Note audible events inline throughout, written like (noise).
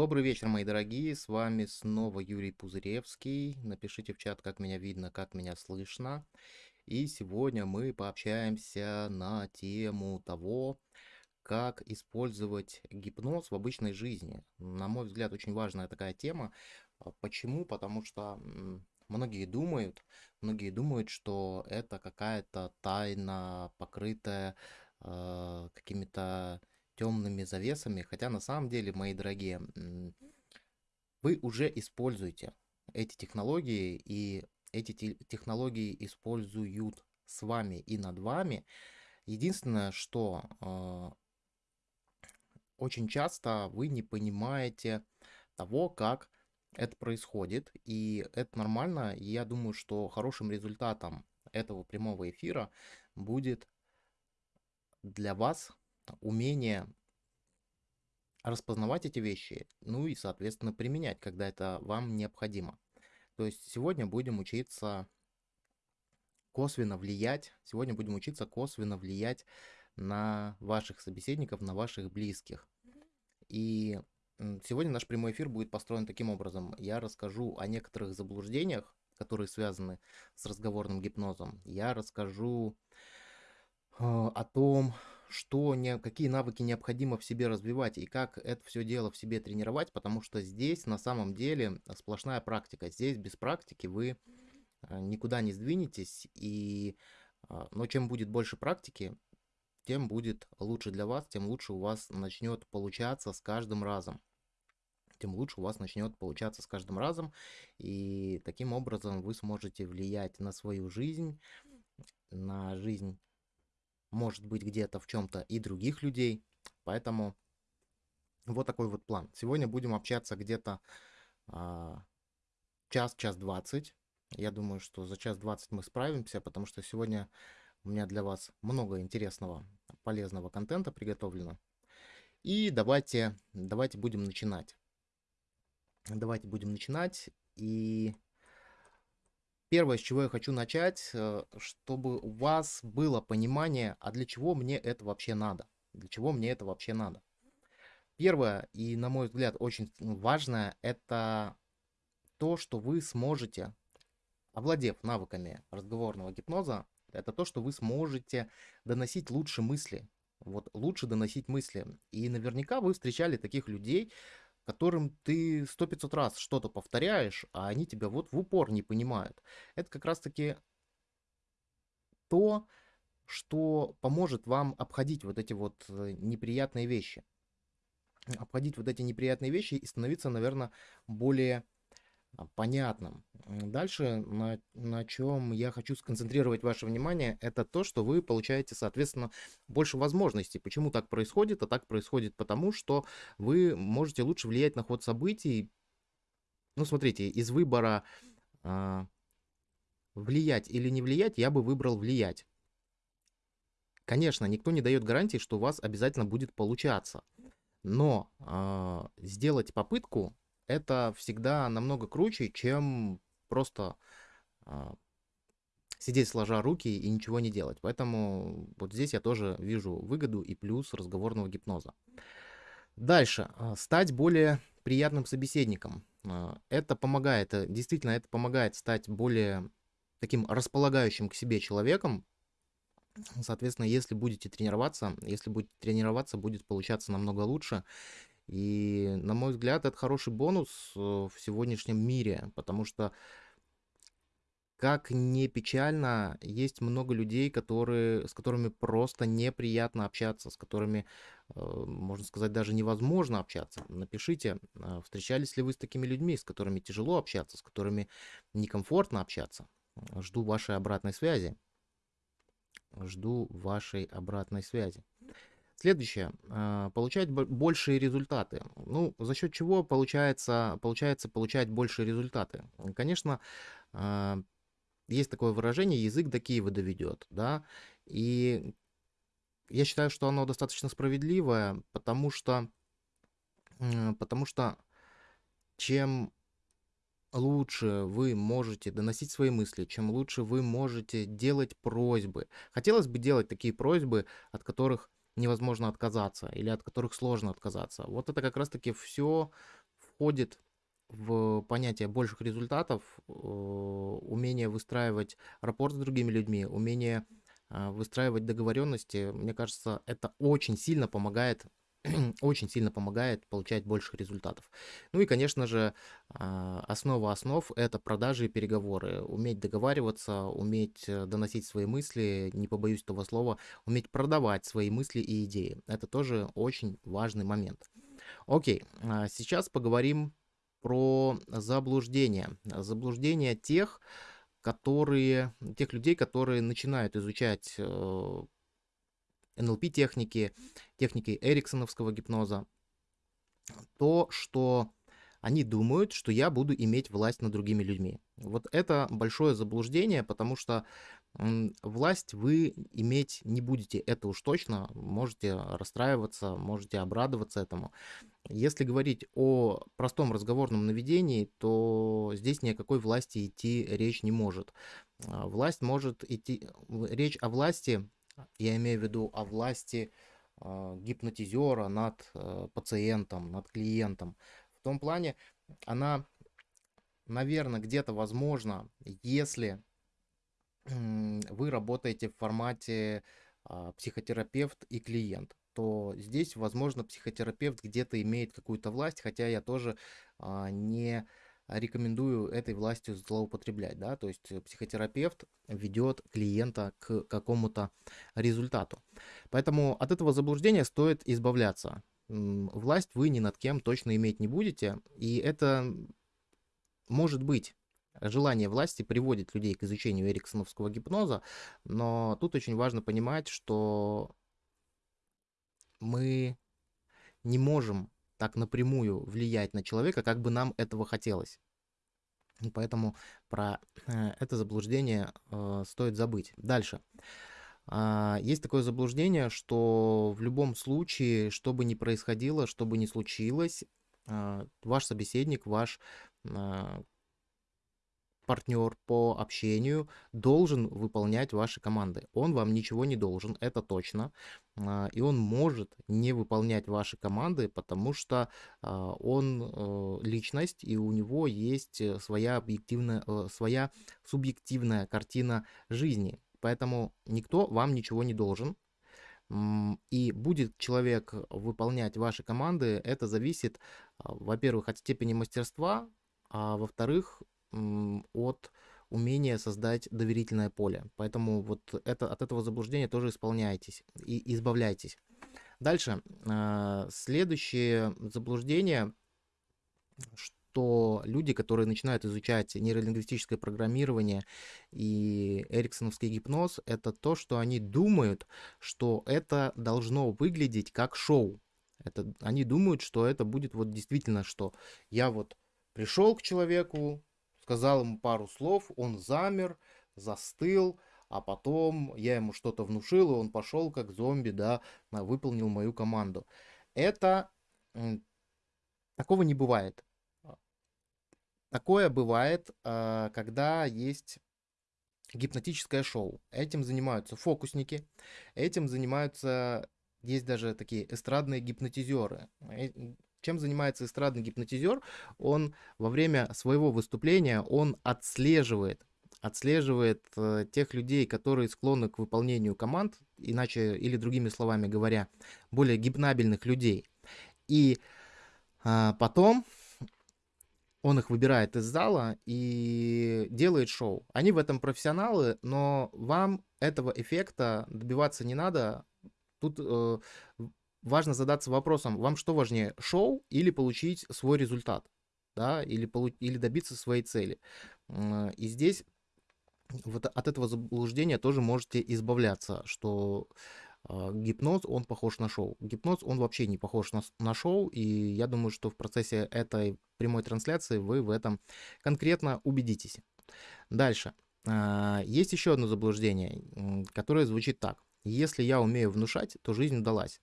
Добрый вечер, мои дорогие, с вами снова Юрий Пузыревский. Напишите в чат, как меня видно, как меня слышно. И сегодня мы пообщаемся на тему того, как использовать гипноз в обычной жизни. На мой взгляд, очень важная такая тема. А почему? Потому что многие думают, многие думают, что это какая-то тайна, покрытая э, какими-то темными завесами, хотя на самом деле, мои дорогие, вы уже используете эти технологии, и эти технологии используют с вами и над вами. Единственное, что э, очень часто вы не понимаете того, как это происходит, и это нормально. Я думаю, что хорошим результатом этого прямого эфира будет для вас умение распознавать эти вещи, ну и, соответственно, применять, когда это вам необходимо. То есть сегодня будем учиться косвенно влиять, сегодня будем учиться косвенно влиять на ваших собеседников, на ваших близких. И сегодня наш прямой эфир будет построен таким образом. Я расскажу о некоторых заблуждениях, которые связаны с разговорным гипнозом. Я расскажу э, о том, что не, какие навыки необходимо в себе развивать и как это все дело в себе тренировать, потому что здесь на самом деле сплошная практика. Здесь без практики вы а, никуда не сдвинетесь, и, а, но чем будет больше практики, тем будет лучше для вас, тем лучше у вас начнет получаться с каждым разом. Тем лучше у вас начнет получаться с каждым разом, и таким образом вы сможете влиять на свою жизнь, на жизнь может быть где-то в чем-то и других людей. Поэтому вот такой вот план. Сегодня будем общаться где-то а, час, час двадцать. Я думаю, что за час двадцать мы справимся, потому что сегодня у меня для вас много интересного, полезного контента приготовлено. И давайте, давайте будем начинать. Давайте будем начинать. И Первое, с чего я хочу начать, э, чтобы у вас было понимание, а для чего мне это вообще надо? Для чего мне это вообще надо? Первое, и на мой взгляд очень важное, это то, что вы сможете, овладев навыками разговорного гипноза, это то, что вы сможете доносить лучше мысли. Вот лучше доносить мысли. И наверняка вы встречали таких людей, которым ты сто пятьсот раз что-то повторяешь, а они тебя вот в упор не понимают. Это как раз-таки то, что поможет вам обходить вот эти вот э, неприятные вещи. Обходить вот эти неприятные вещи и становиться, наверное, более понятным. Дальше, на, на чем я хочу сконцентрировать ваше внимание, это то, что вы получаете, соответственно, больше возможностей. Почему так происходит? А так происходит потому, что вы можете лучше влиять на ход событий. Ну, смотрите, из выбора э, влиять или не влиять, я бы выбрал влиять. Конечно, никто не дает гарантии, что у вас обязательно будет получаться. Но э, сделать попытку это всегда намного круче, чем просто а, сидеть сложа руки и ничего не делать. Поэтому вот здесь я тоже вижу выгоду и плюс разговорного гипноза. Дальше. А, стать более приятным собеседником. А, это помогает, э, действительно, это помогает стать более таким располагающим к себе человеком. Соответственно, если будете тренироваться, если будете тренироваться, будет получаться намного лучше. И, на мой взгляд, это хороший бонус э, в сегодняшнем мире, потому что, как не печально, есть много людей, которые, с которыми просто неприятно общаться, с которыми, э, можно сказать, даже невозможно общаться. Напишите, э, встречались ли вы с такими людьми, с которыми тяжело общаться, с которыми некомфортно общаться. Жду вашей обратной связи. Жду вашей обратной связи. Следующее. А, получать большие результаты. Ну, за счет чего получается, получается получать большие результаты? Конечно, а, есть такое выражение «язык до Киева доведет». Да? И я считаю, что оно достаточно справедливое, потому что, потому что чем лучше вы можете доносить свои мысли, чем лучше вы можете делать просьбы. Хотелось бы делать такие просьбы, от которых невозможно отказаться или от которых сложно отказаться. Вот это как раз-таки все входит в понятие больших результатов, э, умение выстраивать рапорт с другими людьми, умение а, выстраивать договоренности, мне кажется, это очень сильно помогает (clears throat) очень сильно помогает получать больших результатов. Ну и, конечно же, а, основа основ – это продажи и переговоры. Уметь договариваться, уметь э, доносить свои мысли, не побоюсь этого слова, уметь продавать свои мысли и идеи. Это тоже очень важный момент. Окей, а сейчас поговорим про заблуждения. Заблуждения тех, которые, тех людей, которые начинают изучать э, НЛП-техники, техники эриксоновского гипноза, то, что они думают, что я буду иметь власть над другими людьми. Вот это большое заблуждение, потому что власть вы иметь не будете, это уж точно. Можете расстраиваться, можете обрадоваться этому. Если говорить о простом разговорном наведении, то здесь ни о какой власти идти речь не может. А, власть может идти... Речь о власти я имею в виду о власти э, гипнотизера над э, пациентом, над клиентом. В том плане, она, наверное, где-то возможно, если вы работаете в формате э, психотерапевт и клиент, то здесь, возможно, психотерапевт где-то имеет какую-то власть, хотя я тоже э, не рекомендую этой властью злоупотреблять, да, то есть психотерапевт ведет клиента к какому-то результату. Поэтому от этого заблуждения стоит избавляться. Власть вы ни над кем точно иметь не будете, и это может быть желание власти приводит людей к изучению эриксоновского гипноза, но тут очень важно понимать, что мы не можем так напрямую влиять на человека, как бы нам этого хотелось. Поэтому про э, это заблуждение э, стоит забыть. Дальше. А, есть такое заблуждение, что в любом случае, что бы ни происходило, что бы ни случилось, а, ваш собеседник, ваш партнер по общению должен выполнять ваши команды. Он вам ничего не должен, это точно. А, и он может не выполнять ваши команды, потому что а, он э, личность, и у него есть э, своя объективная, э, своя субъективная картина жизни. Поэтому никто вам ничего не должен. И будет человек выполнять ваши команды, это зависит, а, во-первых, от степени мастерства, а во-вторых, от умения создать доверительное поле. Поэтому вот это, от этого заблуждения тоже исполняйтесь и избавляйтесь. Дальше. А, следующее заблуждение, что люди, которые начинают изучать нейролингвистическое программирование и эриксоновский гипноз, это то, что они думают, что это должно выглядеть как шоу. Это, они думают, что это будет вот действительно, что я вот пришел к человеку, сказал ему пару слов, он замер, застыл, а потом я ему что-то внушил, и он пошел как зомби, да, выполнил мою команду. Это... Такого не бывает. Такое бывает, а, когда есть гипнотическое шоу. Этим занимаются фокусники, этим занимаются, есть даже такие эстрадные гипнотизеры. Чем занимается эстрадный гипнотизер? Он во время своего выступления, он отслеживает отслеживает э, тех людей, которые склонны к выполнению команд, иначе или другими словами говоря, более гипнабельных людей. И э, потом он их выбирает из зала и делает шоу. Они в этом профессионалы, но вам этого эффекта добиваться не надо. Тут э, важно задаться вопросом, вам что важнее, шоу или получить свой результат, да, или, полу или добиться своей цели. И здесь вот от этого заблуждения тоже можете избавляться, что э, гипноз, он похож на шоу. Гипноз, он вообще не похож на, на шоу, и я думаю, что в процессе этой прямой трансляции вы в этом конкретно убедитесь. Дальше. Э, есть еще одно заблуждение, которое звучит так. Если я умею внушать, то жизнь удалась.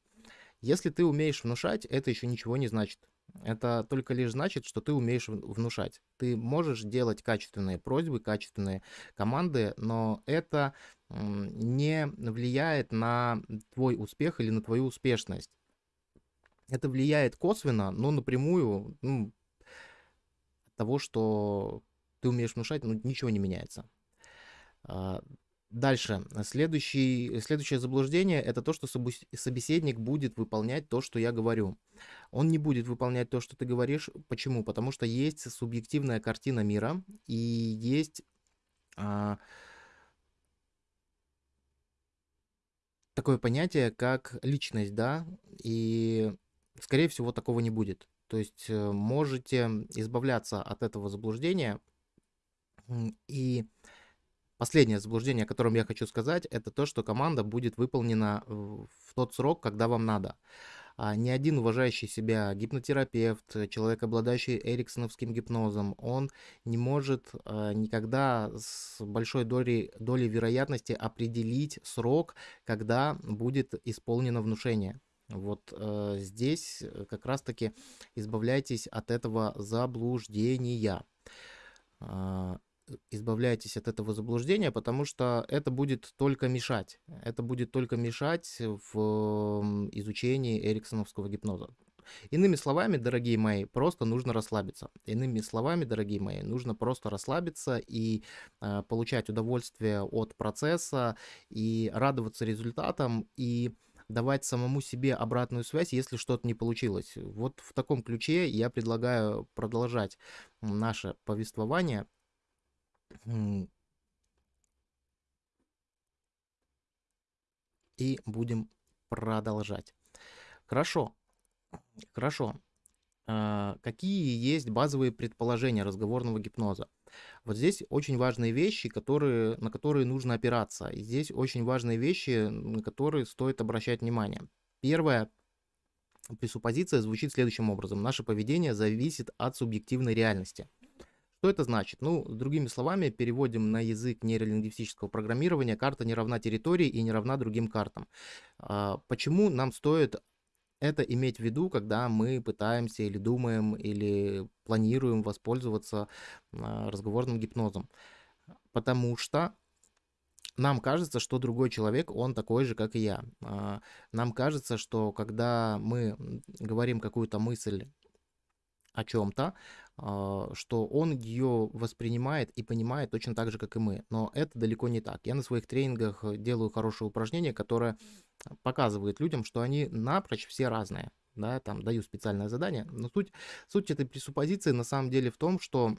Если ты умеешь внушать, это еще ничего не значит. Это только лишь значит, что ты умеешь внушать. Ты можешь делать качественные просьбы, качественные команды, но это не влияет на твой успех или на твою успешность. Это влияет косвенно, но напрямую, ну, того, что ты умеешь внушать, ну, ничего не меняется. Дальше. Следующий, следующее заблуждение это то, что собеседник будет выполнять то, что я говорю. Он не будет выполнять то, что ты говоришь. Почему? Потому что есть субъективная картина мира и есть а, такое понятие, как личность, да, и, скорее всего, такого не будет. То есть э, можете избавляться от этого заблуждения. И последнее заблуждение, о котором я хочу сказать, это то, что команда будет выполнена в тот срок, когда вам надо. А ни один уважающий себя гипнотерапевт, человек, обладающий эриксоновским гипнозом, он не может а, никогда с большой долей, долей вероятности определить срок, когда будет исполнено внушение. Вот э, здесь как раз-таки избавляйтесь от этого заблуждения. Э, избавляйтесь от этого заблуждения, потому что это будет только мешать. Это будет только мешать в изучении эриксоновского гипноза. Иными словами, дорогие мои, просто нужно расслабиться. Иными словами, дорогие мои, нужно просто расслабиться и э, получать удовольствие от процесса и радоваться результатам и давать самому себе обратную связь, если что-то не получилось. Вот в таком ключе я предлагаю продолжать наше повествование и будем продолжать. Хорошо. Хорошо. А, какие есть базовые предположения разговорного гипноза? Вот здесь очень важные вещи, которые, на которые нужно опираться. И здесь очень важные вещи, на которые стоит обращать внимание. Первое, пресуппозиция звучит следующим образом. Наше поведение зависит от субъективной реальности. Что это значит? Ну, другими словами, переводим на язык нейролингвистического программирования, карта не равна территории и не равна другим картам. А, почему нам стоит это иметь в виду, когда мы пытаемся или думаем, или планируем воспользоваться а, разговорным гипнозом? Потому что нам кажется, что другой человек, он такой же, как и я. А, нам кажется, что когда мы говорим какую-то мысль о чем-то, а, что он ее воспринимает и понимает точно так же, как и мы. Но это далеко не так. Я на своих тренингах делаю хорошее упражнение, которое показывает людям, что они напрочь все разные. Да, там даю специальное задание. Но суть, суть этой пресуппозиции на самом деле в том, что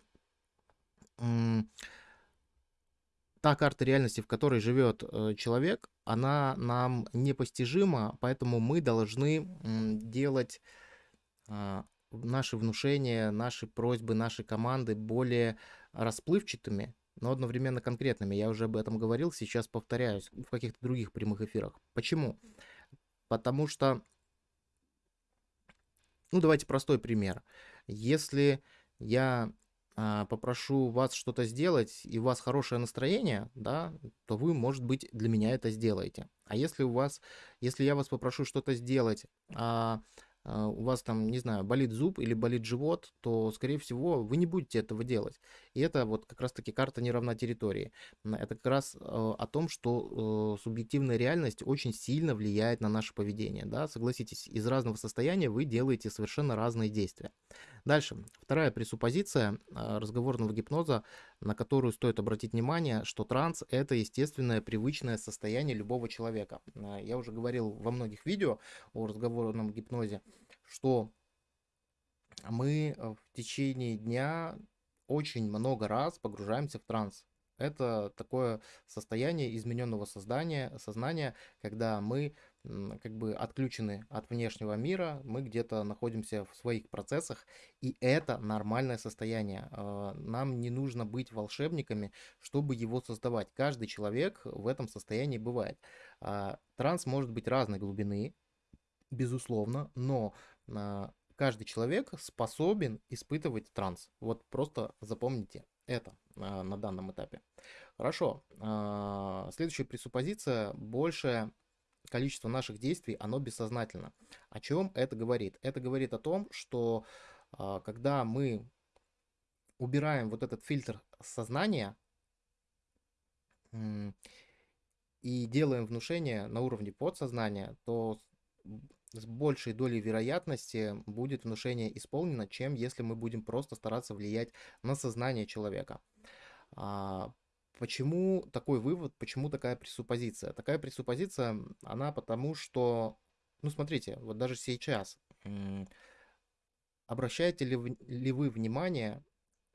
та карта реальности, в которой живет э, человек, она нам непостижима, поэтому мы должны делать а, наши внушения, наши просьбы, наши команды более расплывчатыми, но одновременно конкретными. Я уже об этом говорил, сейчас повторяюсь в каких-то других прямых эфирах. Почему? Потому что, ну давайте простой пример. Если я а, попрошу вас что-то сделать, и у вас хорошее настроение, да, то вы, может быть, для меня это сделаете. А если у вас, если я вас попрошу что-то сделать, а у вас там, не знаю, болит зуб или болит живот, то, скорее всего, вы не будете этого делать. И это вот как раз-таки карта не равна территории. Это как раз а, о том, что э, субъективная реальность очень сильно влияет на наше поведение. Да? Согласитесь, из разного состояния вы делаете совершенно разные действия. Дальше. Вторая пресуппозиция а, разговорного гипноза, на которую стоит обратить внимание, что транс – это естественное, привычное состояние любого человека. Я уже говорил во многих видео о разговорном гипнозе, что мы э, в течение дня очень много раз погружаемся в транс. Это такое состояние измененного создания, сознания, когда мы как бы отключены от внешнего мира, мы где-то находимся в своих процессах, и это нормальное состояние. А, нам не нужно быть волшебниками, чтобы его создавать. Каждый человек в этом состоянии бывает. А, транс может быть разной глубины, безусловно, но а, каждый человек способен испытывать транс. Вот просто запомните это на данном этапе. Хорошо. Следующая пресуппозиция. Большее количество наших действий, оно бессознательно. О чем это говорит? Это говорит о том, что когда мы убираем вот этот фильтр сознания и делаем внушение на уровне подсознания, то с большей долей вероятности будет внушение исполнено, чем если мы будем просто стараться влиять на сознание человека. Почему такой вывод, почему такая пресуппозиция? Такая пресуппозиция, она потому что, ну смотрите, вот даже сейчас, обращаете ли вы, ли вы внимание,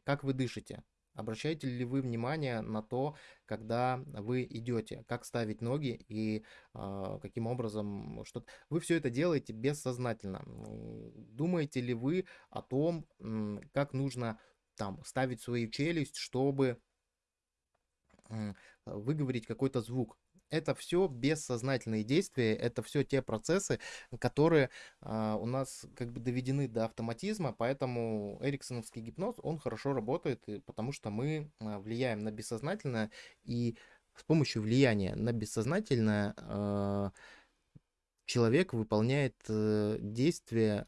как вы дышите? Обращаете ли вы внимание на то, когда вы идете, как ставить ноги и э, каким образом что вы все это делаете бессознательно? Думаете ли вы о том, как нужно там ставить свою челюсть, чтобы выговорить какой-то звук? это все бессознательные действия, это все те процессы, которые э, у нас как бы доведены до автоматизма, поэтому эриксоновский гипноз, он хорошо работает, потому что мы э, влияем на бессознательное, и с помощью влияния на бессознательное э, человек выполняет э, действия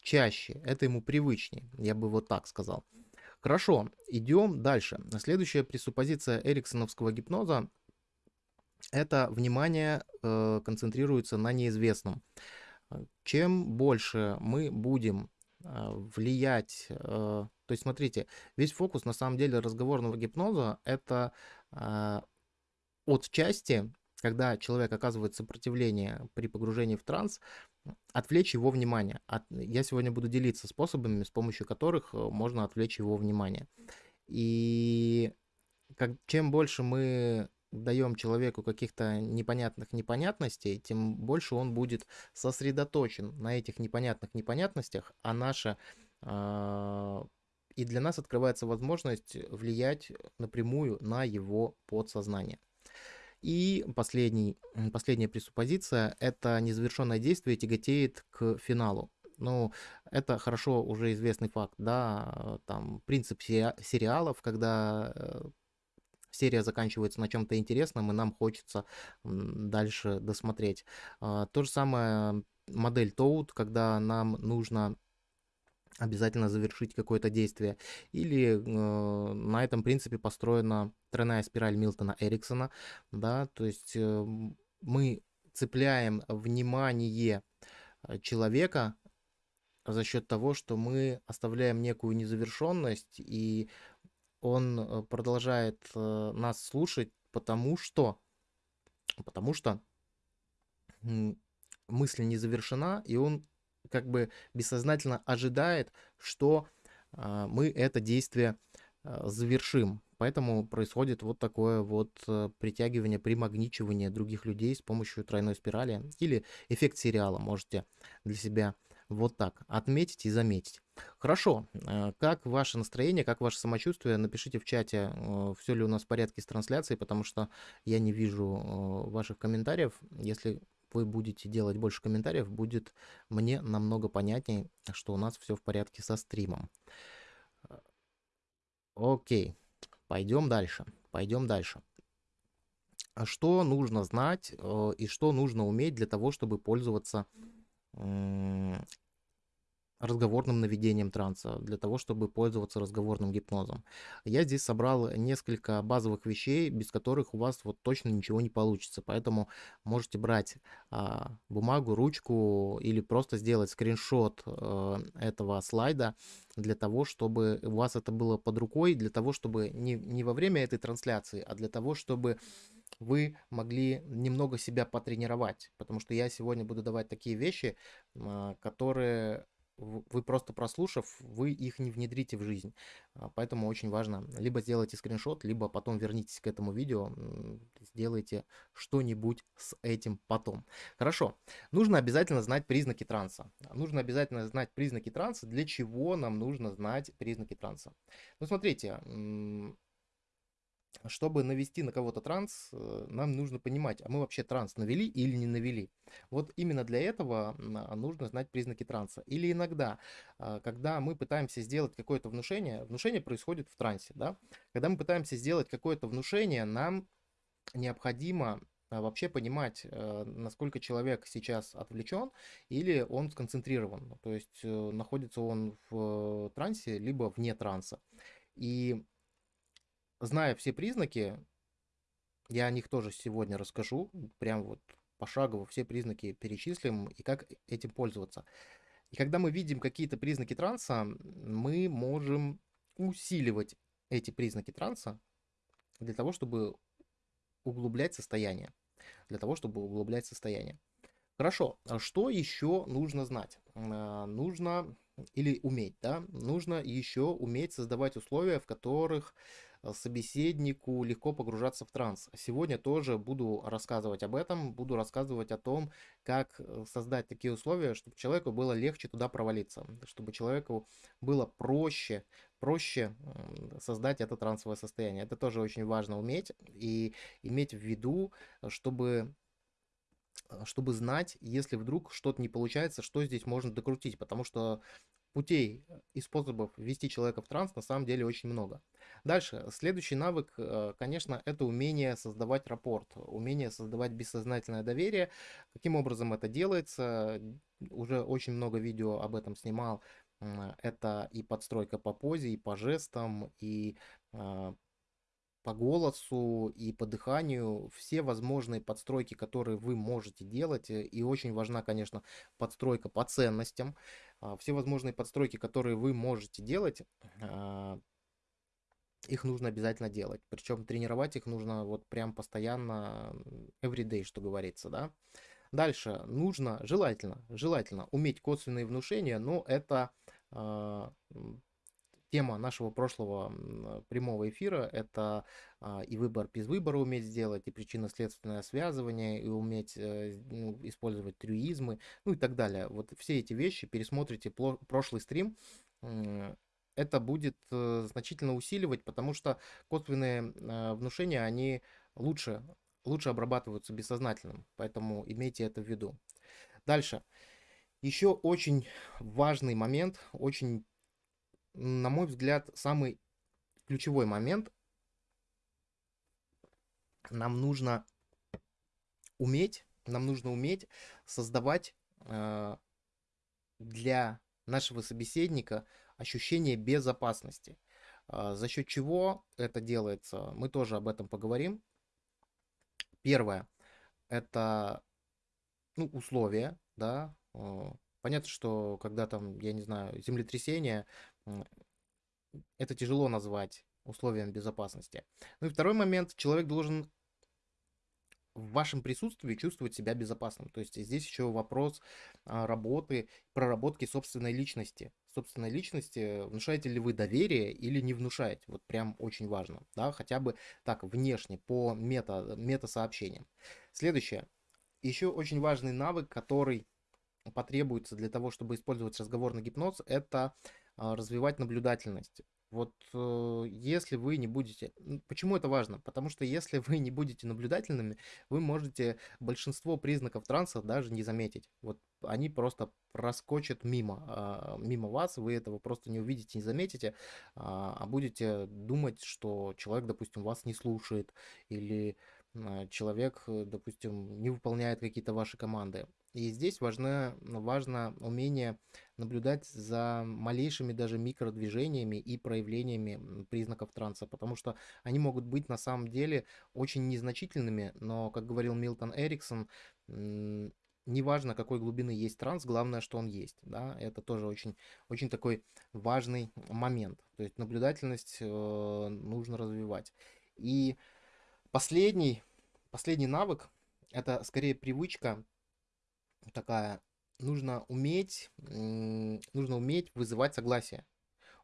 чаще, это ему привычнее, я бы вот так сказал. Хорошо, идем дальше. Следующая пресуппозиция эриксоновского гипноза это внимание э, концентрируется на неизвестном. Чем больше мы будем э, влиять, э, то есть смотрите, весь фокус на самом деле разговорного гипноза это э, от части, когда человек оказывает сопротивление при погружении в транс, отвлечь его внимание. От, я сегодня буду делиться способами, с помощью которых э, можно отвлечь его внимание. И как, чем больше мы даем человеку каких-то непонятных непонятностей, тем больше он будет сосредоточен на этих непонятных непонятностях, а наша э, и для нас открывается возможность влиять напрямую на его подсознание. И последний, последняя пресуппозиция – это незавершенное действие тяготеет к финалу. Ну, это хорошо уже известный факт, да, там принцип сериалов, когда э, серия заканчивается на чем-то интересном, и нам хочется дальше досмотреть. А, то же самое модель Toad, когда нам нужно обязательно завершить какое-то действие. Или э, на этом принципе построена тройная спираль Милтона Эриксона, да, то есть э, мы цепляем внимание э, человека за счет того, что мы оставляем некую незавершенность и он э, продолжает э, нас слушать, потому что, потому что мысль не завершена, и он как бы бессознательно ожидает, что а, мы это действие а, завершим. Поэтому происходит вот такое вот э, притягивание, примагничивание других людей с помощью тройной спирали или эффект сериала можете для себя вот так отметить и заметить. Хорошо, э, как ваше настроение, как ваше самочувствие? Напишите в чате, э, все ли у нас в порядке с трансляцией, потому что я не вижу э, ваших комментариев. Если вы будете делать больше комментариев, будет мне намного понятнее, что у нас все в порядке со стримом. Окей, пойдем дальше. Пойдем дальше. А что нужно знать и что нужно уметь для того, чтобы пользоваться разговорным наведением транса, для того, чтобы пользоваться разговорным гипнозом. Я здесь собрал несколько базовых вещей, без которых у вас вот точно ничего не получится. Поэтому можете брать а, бумагу, ручку или просто сделать скриншот а, этого слайда для того, чтобы у вас это было под рукой, для того, чтобы не, не во время этой трансляции, а для того, чтобы вы могли немного себя потренировать, потому что я сегодня буду давать такие вещи, а, которые вы просто прослушав, вы их не внедрите в жизнь. А, поэтому очень важно, либо сделайте скриншот, либо потом вернитесь к этому видео, сделайте что-нибудь с этим потом. Хорошо, нужно обязательно знать признаки транса. Нужно обязательно знать признаки транса. Для чего нам нужно знать признаки транса? Ну, смотрите, чтобы навести на кого-то транс, э, нам нужно понимать, а мы вообще транс навели или не навели. Вот именно для этого а, нужно знать признаки транса. Или иногда, а, когда мы пытаемся сделать какое-то внушение, внушение происходит в трансе, да? Когда мы пытаемся сделать какое-то внушение, нам необходимо а, вообще понимать, э, насколько человек сейчас отвлечен или он сконцентрирован. То есть э, находится он в трансе, либо вне транса. И зная все признаки, я о них тоже сегодня расскажу, прям вот пошагово все признаки перечислим и как этим пользоваться. И когда мы видим какие-то признаки транса, мы можем усиливать эти признаки транса для того, чтобы углублять состояние. Для того, чтобы углублять состояние. Хорошо, а что еще нужно знать? А, нужно или уметь, да? Нужно еще уметь создавать условия, в которых собеседнику легко погружаться в транс. Сегодня тоже буду рассказывать об этом, буду рассказывать о том, как э, создать такие условия, чтобы человеку было легче туда провалиться, чтобы человеку было проще, проще создать это трансовое состояние. Это тоже очень важно уметь и иметь в виду, чтобы э, чтобы знать, если вдруг что-то не получается, что здесь можно докрутить, потому что путей и способов ввести человека в транс на самом деле очень много. Дальше, следующий навык, э, конечно, это умение создавать рапорт, умение создавать бессознательное доверие. Каким образом это делается? Уже очень много видео об этом снимал. Это и подстройка по позе, и по жестам, и а, по голосу и по дыханию, все возможные подстройки, которые вы можете делать, э, и очень важна, конечно, подстройка по ценностям, а, все возможные подстройки, которые вы можете делать, а, их нужно обязательно делать. Причем тренировать их нужно вот прям постоянно, everyday, что говорится, да. Дальше нужно, желательно, желательно уметь косвенные внушения, но это а, тема нашего прошлого прямого эфира – это а, и выбор без выбора уметь сделать, и причинно-следственное связывание, и уметь э, ну, использовать трюизмы, ну и так далее. Вот все эти вещи пересмотрите прошлый стрим, это будет э, значительно усиливать, потому что косвенные э, внушения, они лучше, лучше обрабатываются бессознательным, поэтому имейте это в виду. Дальше. Еще очень важный момент, очень на мой взгляд, самый ключевой момент. Нам нужно уметь, нам нужно уметь создавать э, для нашего собеседника ощущение безопасности. Э, за счет чего это делается, мы тоже об этом поговорим. Первое, это ну, условия, да, э, Понятно, что когда там, я не знаю, землетрясение, это тяжело назвать условием безопасности. Ну и второй момент, человек должен в вашем присутствии чувствовать себя безопасным. То есть здесь еще вопрос а, работы, проработки собственной личности. Собственной личности, внушаете ли вы доверие или не внушаете. Вот прям очень важно. Да? Хотя бы так, внешне, по мета, мета-сообщениям. Следующее. Еще очень важный навык, который потребуется для того, чтобы использовать разговорный гипноз, это развивать наблюдательность. Вот э, если вы не будете... Почему это важно? Потому что если вы не будете наблюдательными, вы можете большинство признаков транса даже не заметить. Вот они просто проскочат мимо, а, мимо вас, вы этого просто не увидите, не заметите, а, а будете думать, что человек, допустим, вас не слушает или человек, допустим, не выполняет какие-то ваши команды. И здесь важно, важно умение наблюдать за малейшими даже микродвижениями и проявлениями признаков транса, потому что они могут быть на самом деле очень незначительными, но, как говорил Милтон Эриксон, неважно, какой глубины есть транс, главное, что он есть. Да? Это тоже очень, очень такой важный момент. То есть наблюдательность э, нужно развивать. И последний, последний навык, это скорее привычка такая, нужно уметь, нужно уметь вызывать согласие.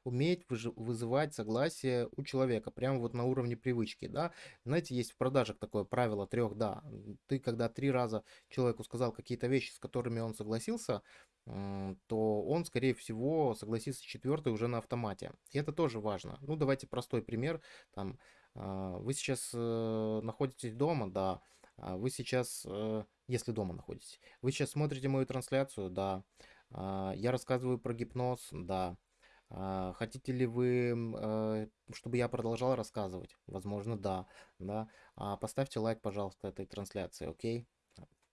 Уметь вызывать согласие у человека, прямо вот на уровне привычки, да. Знаете, есть в продажах такое правило трех «да». Ты, когда три раза человеку сказал какие-то вещи, с которыми он согласился, то он, скорее всего, согласится четвертый уже на автомате. И это тоже важно. Ну, давайте простой пример. Там, а, вы сейчас э, находитесь дома, да, а вы сейчас, э, если дома находитесь, вы сейчас смотрите мою трансляцию, да. А, я рассказываю про гипноз, да. А, хотите ли вы, э, чтобы я продолжал рассказывать? Возможно, да. да. Поставьте лайк, пожалуйста, этой трансляции, окей?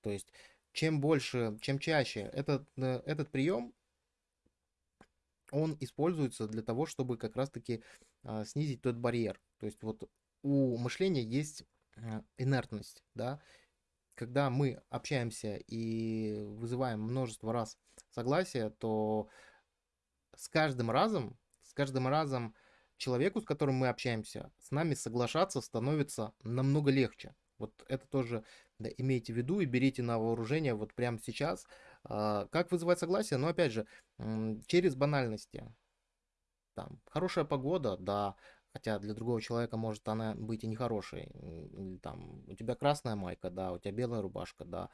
То есть, чем больше, чем чаще этот, э, этот прием, он используется для того, чтобы как раз-таки снизить тот барьер. То есть вот у мышления есть инертность, да, когда мы общаемся и вызываем множество раз согласие, то с каждым разом, с каждым разом человеку, с которым мы общаемся, с нами соглашаться становится намного легче. Вот это тоже да, имейте в виду и берите на вооружение вот прямо сейчас. А, как вызывать согласие? Ну, опять же, через банальности. Там, хорошая погода, да, хотя для другого человека может она быть и нехорошей. Там, у тебя красная майка, да, у тебя белая рубашка, да.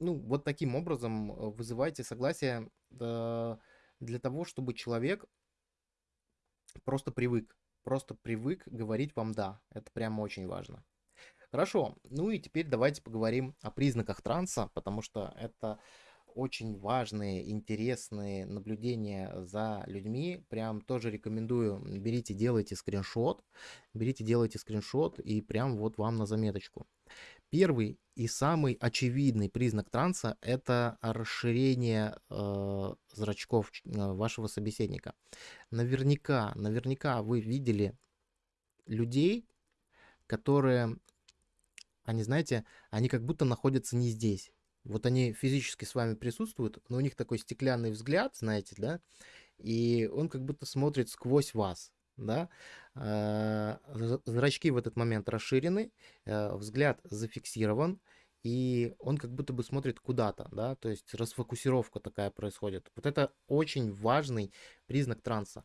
Ну, вот таким образом э, вызывайте согласие для того, чтобы человек просто привык, просто привык говорить вам «да». Это прямо очень важно. Хорошо, ну и теперь давайте поговорим о признаках транса, потому что это очень важные, интересные наблюдения за людьми. Прям тоже рекомендую, берите, делайте скриншот, берите, делайте скриншот и прям вот вам на заметочку. Первый и самый очевидный признак транса – это расширение э, зрачков э, вашего собеседника. Наверняка, наверняка вы видели людей, которые, они, знаете, они как будто находятся не здесь. Вот они физически с вами присутствуют, но у них такой стеклянный взгляд, знаете, да, и он как будто смотрит сквозь вас да, а, зрачки в этот момент расширены, э, взгляд зафиксирован, и он как будто бы смотрит куда-то, да, то есть расфокусировка такая происходит. Вот это очень важный признак транса.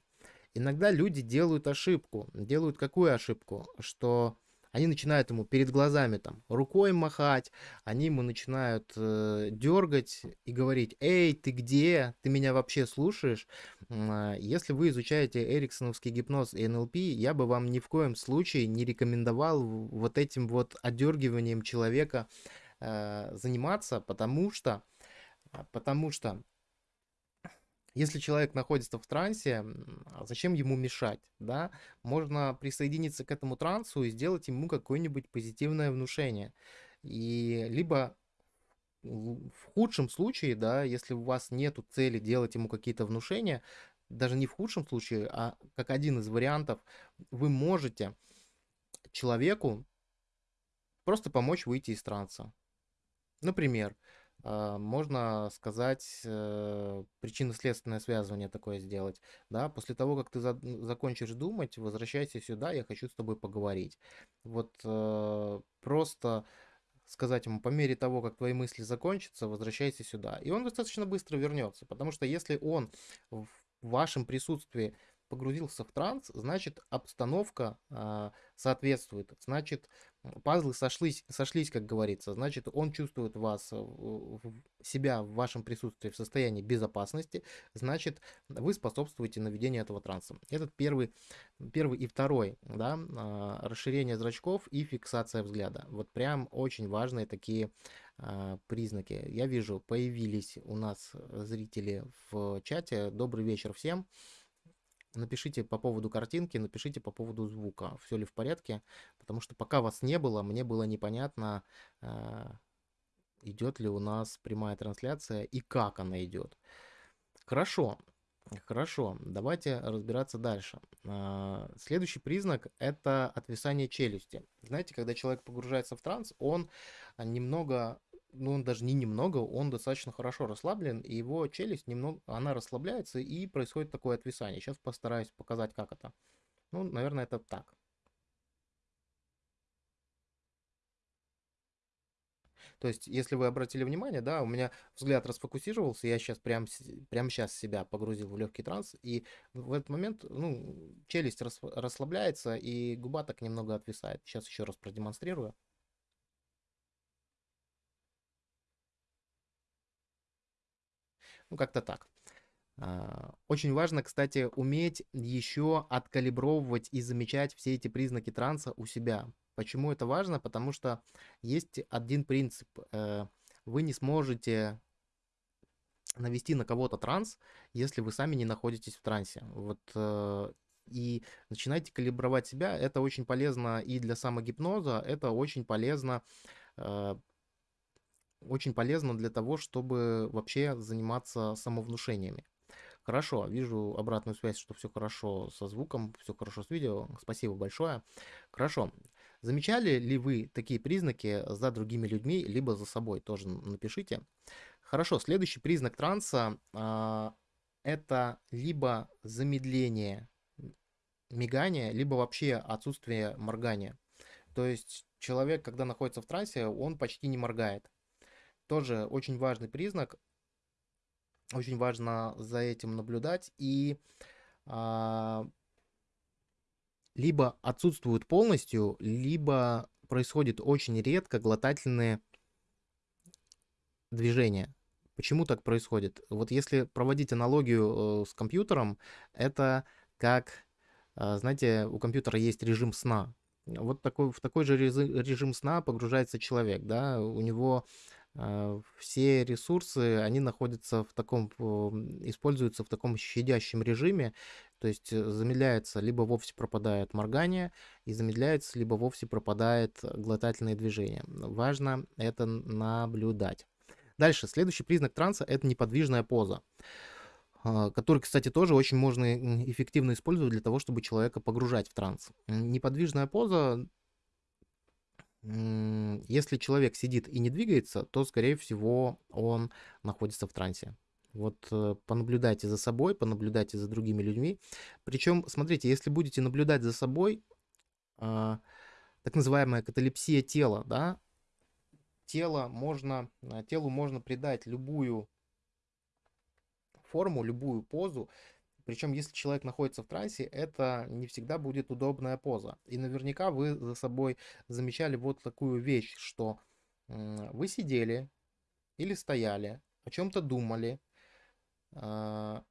Иногда люди делают ошибку. Делают какую ошибку? Что они начинают ему перед глазами там рукой махать, они ему начинают э, дергать и говорить, эй, ты где, ты меня вообще слушаешь? А, если вы изучаете эриксоновский гипноз и НЛП, я бы вам ни в коем случае не рекомендовал вот этим вот отдергиванием человека э, заниматься, потому что, потому что если человек находится в трансе, а зачем ему мешать, да? Можно присоединиться к этому трансу и сделать ему какое-нибудь позитивное внушение. И либо в худшем случае, да, если у вас нет цели делать ему какие-то внушения, даже не в худшем случае, а как один из вариантов, вы можете человеку просто помочь выйти из транса. Например, можно сказать, э, причинно-следственное связывание такое сделать. Да? После того, как ты за- закончишь думать, возвращайся сюда, я хочу с тобой поговорить. Вот э, просто сказать ему, по мере того, как твои мысли закончатся, возвращайся сюда. И он достаточно быстро вернется, потому что если он в вашем присутствии погрузился в транс, значит обстановка э, соответствует, значит пазлы сошлись, сошлись, как говорится, значит он чувствует вас, э, себя в вашем присутствии в состоянии безопасности, значит вы способствуете наведению этого транса. Этот первый, первый и второй, да, э, расширение зрачков и фиксация взгляда. Вот прям очень важные такие э, признаки. Я вижу, появились у нас зрители в чате. Добрый вечер всем напишите по поводу картинки, напишите по поводу звука, все ли в порядке, потому что пока вас не было, мне было непонятно, э, идет ли у нас прямая трансляция и как она идет. Хорошо, хорошо, давайте разбираться дальше. Э, следующий признак это отвисание челюсти. Знаете, когда человек погружается в транс, он немного ну, он даже не немного, он достаточно хорошо расслаблен, и его челюсть немного, она расслабляется, и происходит такое отвисание. Сейчас постараюсь показать, как это. Ну, наверное, это так. То есть, если вы обратили внимание, да, у меня взгляд расфокусировался, я сейчас прям, прямо сейчас себя погрузил в легкий транс, и в этот момент, ну, челюсть расслабляется, и губа так немного отвисает. Сейчас еще раз продемонстрирую. Ну, как-то так. А, очень важно, кстати, уметь еще откалибровывать и замечать все эти признаки транса у себя. Почему это важно? Потому что есть один принцип. Э, вы не сможете навести на кого-то транс, если вы сами не находитесь в трансе. Вот э, и начинайте калибровать себя. Это очень полезно и для самогипноза, это очень полезно э, очень полезно для того, чтобы вообще заниматься самовнушениями. Хорошо, вижу обратную связь, что все хорошо со звуком, все хорошо с видео. Спасибо большое. Хорошо. Замечали ли вы такие признаки за другими людьми, либо за собой? Тоже напишите. Хорошо, следующий признак транса а, это либо замедление мигания, либо вообще отсутствие моргания. То есть человек, когда находится в трансе, он почти не моргает. Тоже очень важный признак. Очень важно за этим наблюдать. И а, либо отсутствуют полностью, либо происходит очень редко глотательные движения. Почему так происходит? Вот если проводить аналогию э, с компьютером, это как, э, знаете, у компьютера есть режим сна. Вот такой, в такой же режим сна погружается человек, да, у него все ресурсы, они находятся в таком, используются в таком щадящем режиме, то есть замедляется, либо вовсе пропадает моргание, и замедляется, либо вовсе пропадает глотательное движение. Важно это наблюдать. Дальше, следующий признак транса – это неподвижная поза, а, который, кстати, тоже очень можно эффективно использовать для того, чтобы человека погружать в транс. Неподвижная поза, если человек сидит и не двигается, то, скорее всего, он находится в трансе. Вот э, понаблюдайте за собой, понаблюдайте за другими людьми. Причем, смотрите, если будете наблюдать за собой, а, так называемая каталепсия тела, да, тело можно, э, телу можно придать любую форму, любую позу. Причем, если человек находится в трансе, это не всегда будет удобная поза. И наверняка вы за собой замечали вот такую вещь, что вы сидели или стояли, о чем-то думали, а,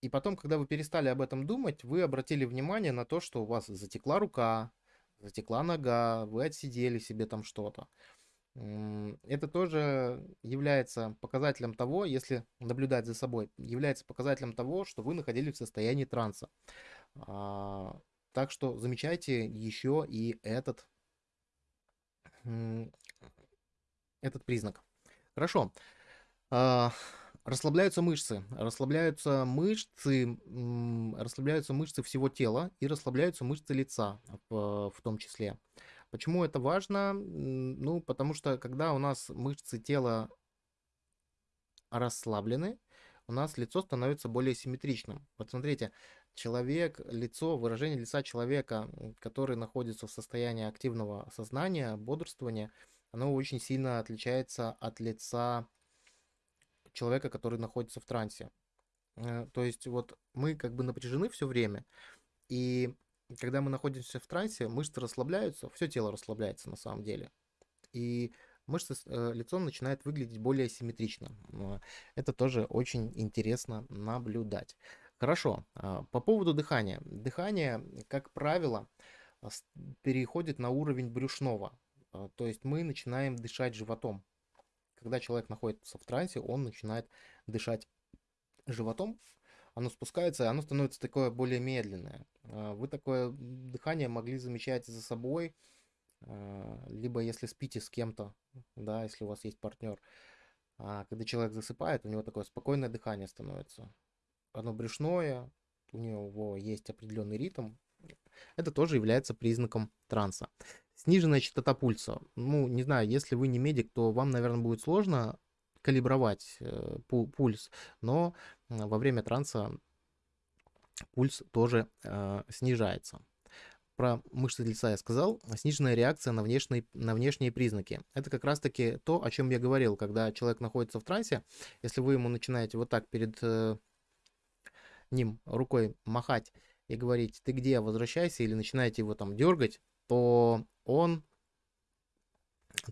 и потом, когда вы перестали об этом думать, вы обратили внимание на то, что у вас затекла рука, затекла нога, вы отсидели себе там что-то. Это тоже является показателем того, если наблюдать за собой, является показателем того, что вы находились в состоянии транса. А, так что замечайте еще и этот, этот признак. Хорошо. А, расслабляются мышцы. Расслабляются мышцы, расслабляются мышцы всего тела и расслабляются мышцы лица в, в том числе. Почему это важно? Ну, потому что когда у нас мышцы тела расслаблены, у нас лицо становится более симметричным. Вот смотрите, человек, лицо, выражение лица человека, который находится в состоянии активного сознания, бодрствования, оно очень сильно отличается от лица человека, который находится в трансе. Э, то есть вот мы как бы напряжены все время, и когда мы находимся в трансе, мышцы расслабляются, все тело расслабляется на самом деле. И мышцы, э, лицо начинает выглядеть более симметрично. Это тоже очень интересно наблюдать. Хорошо, а, по поводу дыхания. Дыхание, как правило, переходит на уровень брюшного. А, то есть мы начинаем дышать животом. Когда человек находится в трансе, он начинает дышать животом, оно спускается, и оно становится такое более медленное. А, вы такое дыхание могли замечать за собой, а, либо если спите с кем-то, да, если у вас есть партнер. А когда человек засыпает, у него такое спокойное дыхание становится. Оно брюшное, у него есть определенный ритм. Это тоже является признаком транса. Сниженная частота пульса. Ну, не знаю, если вы не медик, то вам, наверное, будет сложно калибровать э, пульс, но во время транса пульс тоже э, снижается. Про мышцы лица я сказал. Сниженная реакция на внешние, на внешние признаки. Это как раз-таки то, о чем я говорил, когда человек находится в трансе. Если вы ему начинаете вот так перед э, ним рукой махать и говорить, ты где, возвращайся, или начинаете его там дергать, то он,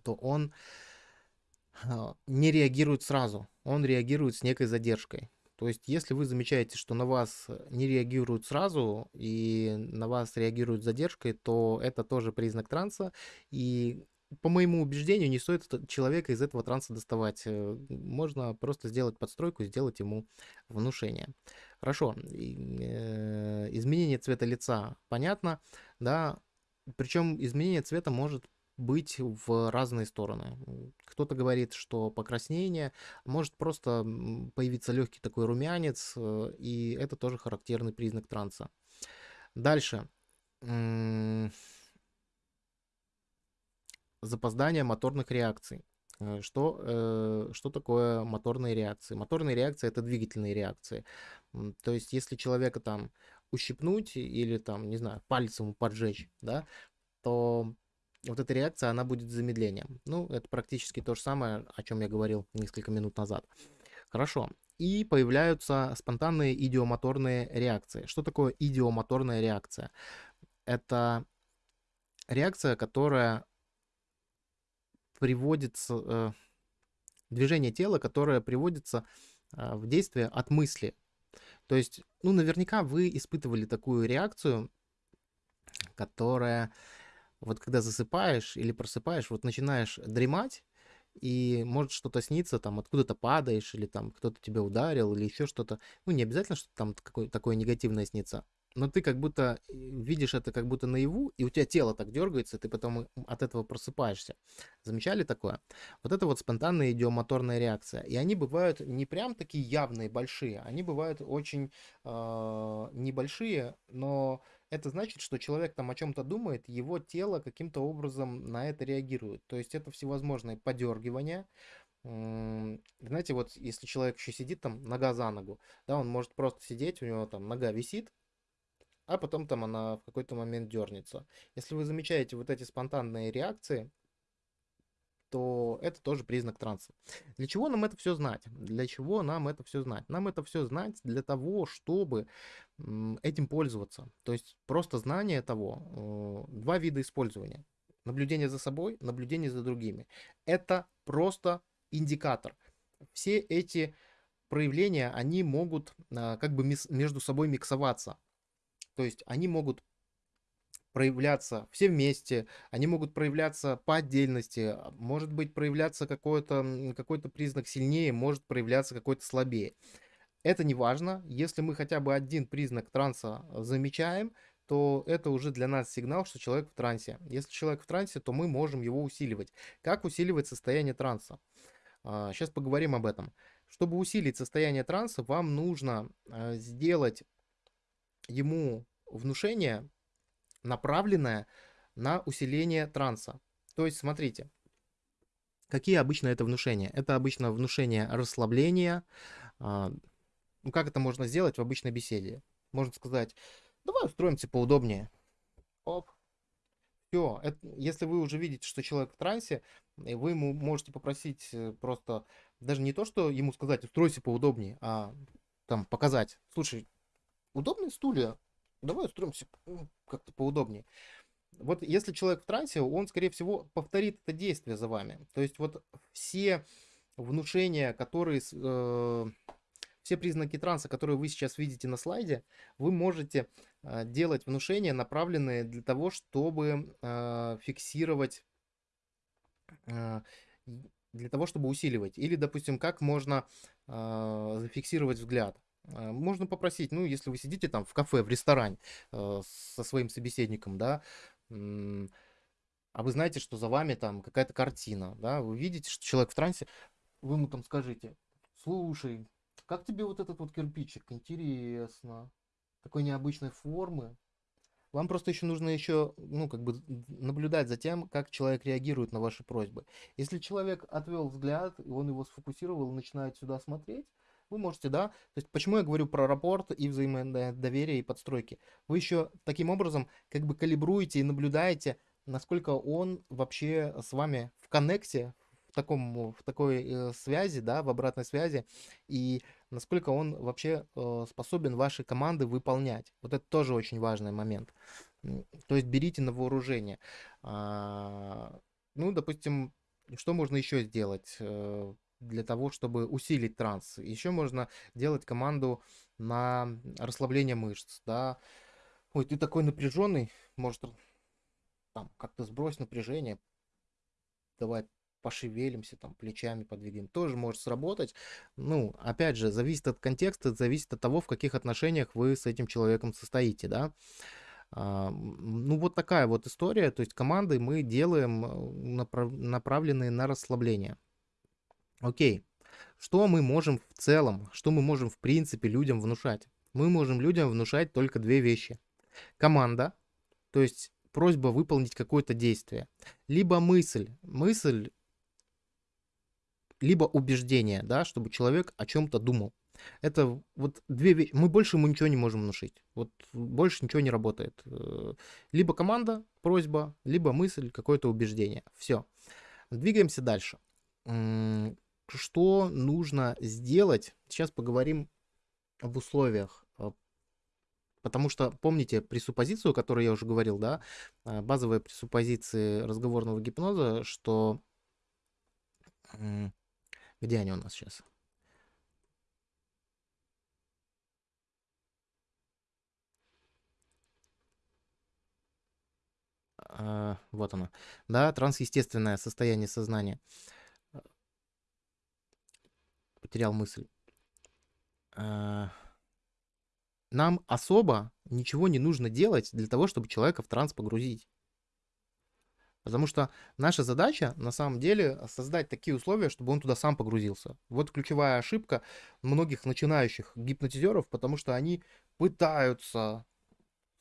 то он а, не реагирует сразу, он реагирует с некой задержкой. То есть, если вы замечаете, что на вас не реагируют сразу и на вас реагируют задержкой, то это тоже признак транса. И по моему убеждению, не стоит человека из этого транса доставать. Э, можно просто сделать подстройку, сделать ему внушение. Хорошо. Э, изменение цвета лица понятно, да. Причем изменение цвета может быть в разные стороны. Кто-то говорит, что покраснение, может просто появиться легкий такой румянец, э, и это тоже характерный признак транса. Дальше. запоздание моторных реакций. Э, что, э, что такое моторные реакции? Моторные реакции это двигательные реакции. То есть, если человека там ущипнуть или там, не знаю, пальцем поджечь, да, то вот эта реакция, она будет замедлением. Ну, это практически то же самое, о чем я говорил несколько минут назад. Хорошо. И появляются спонтанные идиомоторные реакции. Что такое идиомоторная реакция? Это реакция, которая приводится, э, движение тела, которое приводится э, в действие от мысли. То есть, ну, наверняка вы испытывали такую реакцию, которая вот когда засыпаешь или просыпаешь, вот начинаешь дремать, и может что-то снится, там откуда-то падаешь, или там кто-то тебя ударил, или еще что-то. Ну, не обязательно, что там какое, такое негативное снится, но ты как будто э, видишь это как будто наяву, и у тебя тело так дергается, ты потом от этого просыпаешься. Замечали такое? Вот это вот спонтанная идиомоторная реакция. И они бывают не прям такие явные, большие, они бывают очень э, небольшие, но это значит, что человек там о чем-то думает, его тело каким-то образом на это реагирует. То есть это всевозможные подергивания, знаете, вот если человек еще сидит там нога за ногу, да, он может просто сидеть, у него там нога висит, а потом там она в какой-то момент дернется. Если вы замечаете вот эти спонтанные реакции, то это тоже признак транса. Для чего нам это все знать? Для чего нам это все знать? Нам это все знать для того, чтобы этим пользоваться. То есть просто знание того, э, два вида использования. Наблюдение за собой, наблюдение за другими. Это просто индикатор. Все эти проявления, они могут а, как бы между собой миксоваться. То есть они могут проявляться все вместе, они могут проявляться по отдельности, а, может быть проявляться какой-то какой признак сильнее, может проявляться какой-то слабее. Это не важно, если мы хотя бы один признак транса замечаем, то это уже для нас сигнал, что человек в трансе. Если человек в трансе, то мы можем его усиливать. Как усиливать состояние транса? Сейчас а, поговорим об этом. Чтобы усилить состояние транса, вам нужно а, сделать ему внушение, направленное на усиление транса. То есть, смотрите, какие обычно это внушения? Это обычно внушение расслабления. А, ну, как это можно сделать в обычной беседе? Можно сказать, давай устроимся поудобнее. Оп. Все, если вы уже видите, что человек в трансе, вы ему можете попросить э, просто, даже не то, что ему сказать, устройся поудобнее, а там показать, слушай, удобные стулья, давай устроимся как-то поудобнее. Вот если человек в трансе, он, скорее всего, повторит это действие за вами. То есть вот все внушения, которые, э, все признаки транса, которые вы сейчас видите на слайде, вы можете э, делать внушения, направленные для того, чтобы э, фиксировать, э, для того, чтобы усиливать. Или, допустим, как можно э, зафиксировать взгляд. А, можно попросить, ну, если вы сидите там в кафе, в ресторане э, со своим собеседником, да, а вы знаете, что за вами там какая-то картина, да, вы видите, что человек в трансе, вы ему там скажите, слушай, как тебе вот этот вот кирпичик, интересно, такой необычной формы. Вам просто еще нужно еще, ну, как бы наблюдать за тем, как человек реагирует на ваши просьбы. Если человек отвел взгляд, и он его сфокусировал начинает сюда смотреть, вы можете, да, то есть почему я говорю про рапорт и взаимодоверие и подстройки. Вы еще таким образом как бы калибруете и наблюдаете, насколько он вообще с вами в коннекте, в, таком, в такой э, связи, да, в обратной связи, и насколько он вообще э, способен ваши команды выполнять. Вот это тоже очень важный момент. То есть берите на вооружение. А, ну, допустим, что можно еще сделать? Для того, чтобы усилить транс. Еще можно делать команду на расслабление мышц, да. Ой, ты такой напряженный, может, там, как-то сбрось напряжение, давай пошевелимся, там, плечами подвигаем, тоже может сработать. Ну, опять же, зависит от контекста, зависит от того, в каких отношениях вы с этим человеком состоите, да. А, ну, вот такая вот история, то есть команды мы делаем э, направ направленные на расслабление. Окей. Что мы можем в целом, что мы можем в принципе людям внушать? Мы можем людям внушать только две вещи. Команда, то есть просьба выполнить какое-то действие, либо мысль, мысль, либо убеждение, да, чтобы человек о чем-то думал. Это вот две вещи. Мы больше ему ничего не можем внушить. Вот больше ничего не работает. Э, либо команда, просьба, либо мысль, какое-то убеждение. Все. Двигаемся дальше. Что нужно сделать? Сейчас поговорим об условиях. А, потому что, помните пресуппозицию, о которой я уже говорил, да, а, базовые пресуппозиции разговорного гипноза, что... Где они у нас сейчас? А, вот оно. Да, трансестественное состояние сознания. Потерял мысль. А, нам особо ничего не нужно делать для того, чтобы человека в транс погрузить. Потому что наша задача, на самом деле, создать такие условия, чтобы он туда сам погрузился. Вот ключевая ошибка многих начинающих гипнотизеров, потому что они пытаются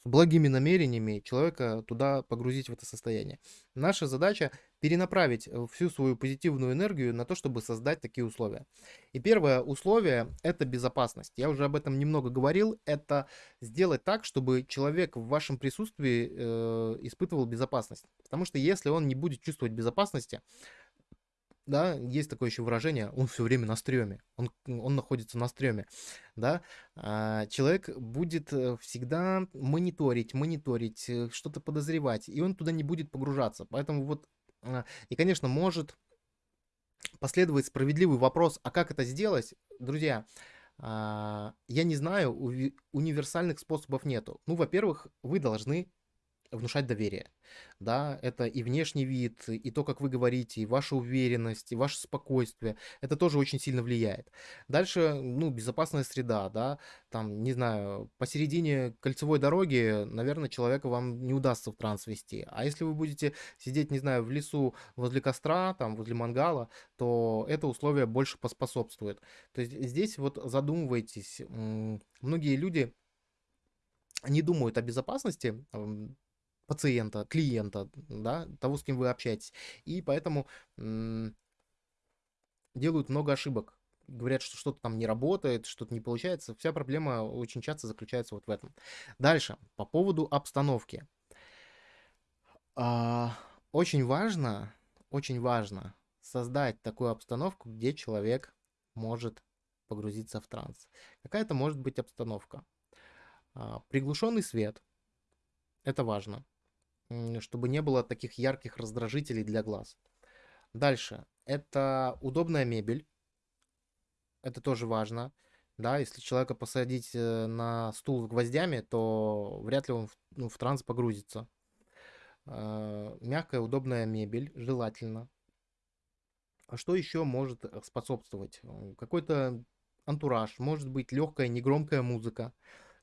благими намерениями человека туда погрузить в это состояние. Наша задача перенаправить э, всю свою позитивную энергию на то, чтобы создать такие условия. И первое условие – это безопасность. Я уже об этом немного говорил. Это сделать так, чтобы человек в вашем присутствии э, испытывал безопасность. Потому что если он не будет чувствовать безопасности, да, есть такое еще выражение, он все время на стреме, он, он находится на стреме, да, а, человек будет э, всегда мониторить, мониторить, э, что-то подозревать, и он туда не будет погружаться, поэтому вот, и, конечно, может последовать справедливый вопрос, а как это сделать, друзья, а, я не знаю, универсальных способов нету. Ну, во-первых, вы должны внушать доверие. Да, это и внешний вид, и то, как вы говорите, и ваша уверенность, и ваше спокойствие. Это тоже очень сильно влияет. Дальше, ну, безопасная среда, да, там, не знаю, посередине кольцевой дороги, наверное, человека вам не удастся в транс вести. А если вы будете сидеть, не знаю, в лесу возле костра, там, возле мангала, то это условие больше поспособствует. То есть здесь вот задумывайтесь. Многие люди не думают о безопасности, пациента, клиента, да, того, с кем вы общаетесь. И поэтому делают много ошибок. Говорят, что что-то там не работает, что-то не получается. Вся проблема очень часто заключается вот в этом. Дальше, по поводу обстановки. А, очень важно, очень важно создать такую обстановку, где человек может погрузиться в транс. Какая это может быть обстановка? А, приглушенный свет. Это важно чтобы не было таких ярких раздражителей для глаз. Дальше. Это удобная мебель. Это тоже важно. Да, если человека посадить э, на стул гвоздями, то вряд ли он в, ну, в транс погрузится. Э, мягкая, удобная мебель, желательно. А что еще может э, способствовать? Какой-то антураж, может быть легкая, негромкая музыка,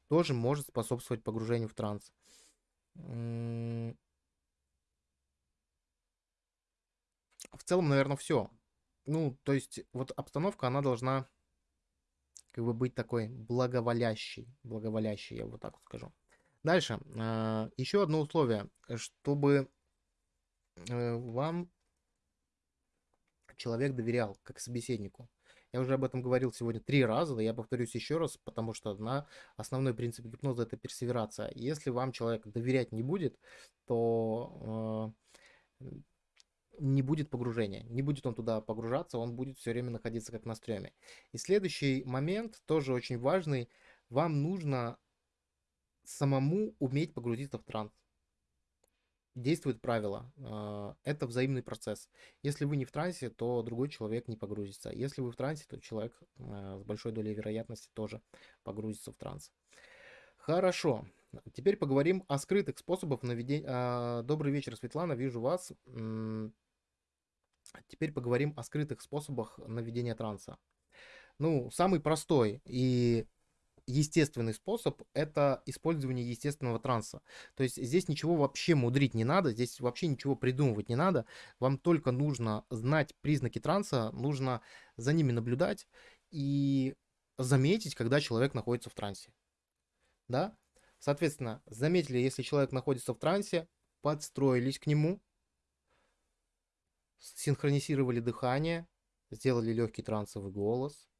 тоже может способствовать погружению в транс. В целом, наверное, все. Ну, то есть, вот обстановка, она должна как бы быть такой благоволящей. Благоволящей, я вот так вот скажу. Дальше. А, Еще одно условие. Чтобы э, вам человек доверял как собеседнику. Я уже об этом говорил сегодня три раза, да я повторюсь еще раз, потому что на основной принцип гипноза это персеверация. Если вам человек доверять не будет, то э, не будет погружения, не будет он туда погружаться, он будет все время находиться как на стреме. И следующий момент, тоже очень важный, вам нужно самому уметь погрузиться в транс действует правило. А, это взаимный процесс. Если вы не в трансе, то другой человек не погрузится. Если вы в трансе, то человек а, с большой долей вероятности тоже погрузится в транс. Хорошо. Теперь поговорим о скрытых способах наведения. А, добрый вечер, Светлана, вижу вас. Теперь поговорим о скрытых способах наведения транса. Ну, самый простой и естественный способ – это использование естественного транса. То есть здесь ничего вообще мудрить не надо, здесь вообще ничего придумывать не надо. Вам только нужно знать признаки транса, нужно за ними наблюдать и заметить, когда человек находится в трансе. Да? Соответственно, заметили, если человек находится в трансе, подстроились к нему, синхронизировали дыхание, сделали легкий трансовый голос,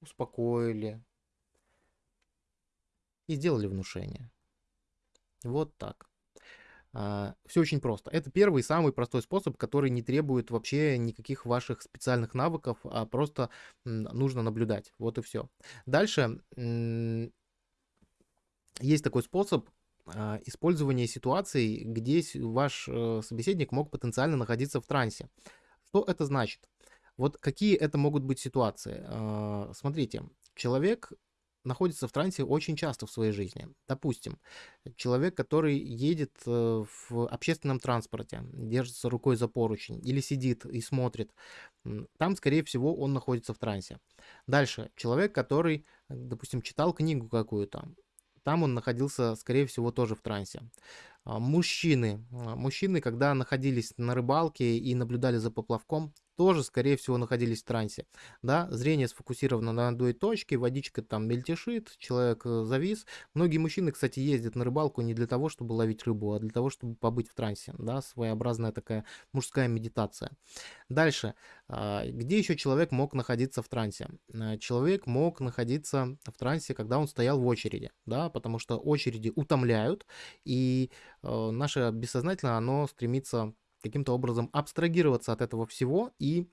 успокоили и сделали внушение. Вот так. А, Все очень просто. Это первый самый простой способ, который не требует вообще никаких ваших специальных навыков, а просто нужно наблюдать. Вот и все. Дальше есть такой способ а, использования ситуаций, где ваш э, собеседник мог потенциально находиться в трансе. Что это значит? Вот какие это могут быть ситуации? А, смотрите, человек находится в трансе очень часто в своей жизни. Допустим, человек, который едет э, в общественном транспорте, держится рукой за поручень или сидит и смотрит, там, скорее всего, он находится в трансе. Дальше, человек, который, допустим, читал книгу какую-то, там он находился, скорее всего, тоже в трансе. А, мужчины. А, мужчины, когда находились на рыбалке и наблюдали за поплавком, тоже, скорее всего, находились в трансе. Да, зрение сфокусировано на одной точке, водичка там мельтешит, человек э, завис. Многие мужчины, кстати, ездят на рыбалку не для того, чтобы ловить рыбу, а для того, чтобы побыть в трансе. Да, своеобразная такая мужская медитация. Дальше. А, где еще человек мог находиться в трансе? А, человек мог находиться в трансе, когда он стоял в очереди, да, потому что очереди утомляют, и э, наше бессознательное, оно стремится каким-то образом абстрагироваться от этого всего и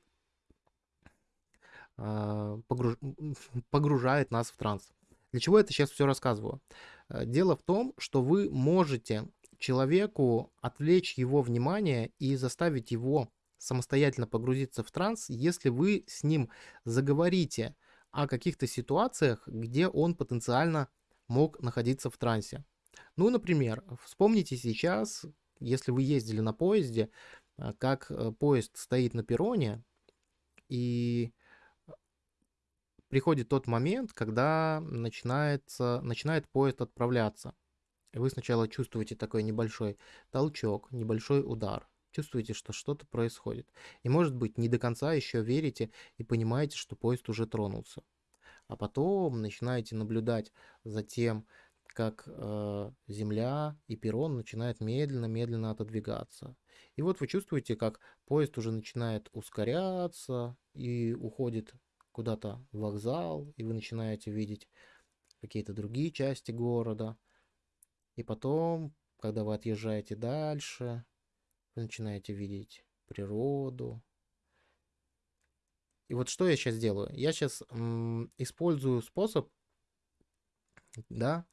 а, погруж... (laughs) погружает нас в транс. Для чего я это сейчас все рассказываю? Э, дело в том, что вы можете человеку отвлечь его внимание и заставить его самостоятельно погрузиться в транс, если вы с ним заговорите о каких-то ситуациях, где он потенциально мог находиться в трансе. Ну, например, вспомните сейчас, если вы ездили на поезде, а, как э, поезд стоит на перроне, и приходит тот момент, когда начинается, начинает поезд отправляться. Вы сначала чувствуете такой небольшой толчок, небольшой удар. Чувствуете, что что-то происходит. И может быть не до конца еще верите и понимаете, что поезд уже тронулся. А потом начинаете наблюдать за тем, как э, земля и перрон начинают медленно-медленно отодвигаться. И вот вы чувствуете, как поезд уже начинает ускоряться и уходит куда-то в вокзал, и вы начинаете видеть какие-то другие части города. И потом, когда вы отъезжаете дальше, вы начинаете видеть природу. И вот что я сейчас делаю? Я сейчас использую способ, да,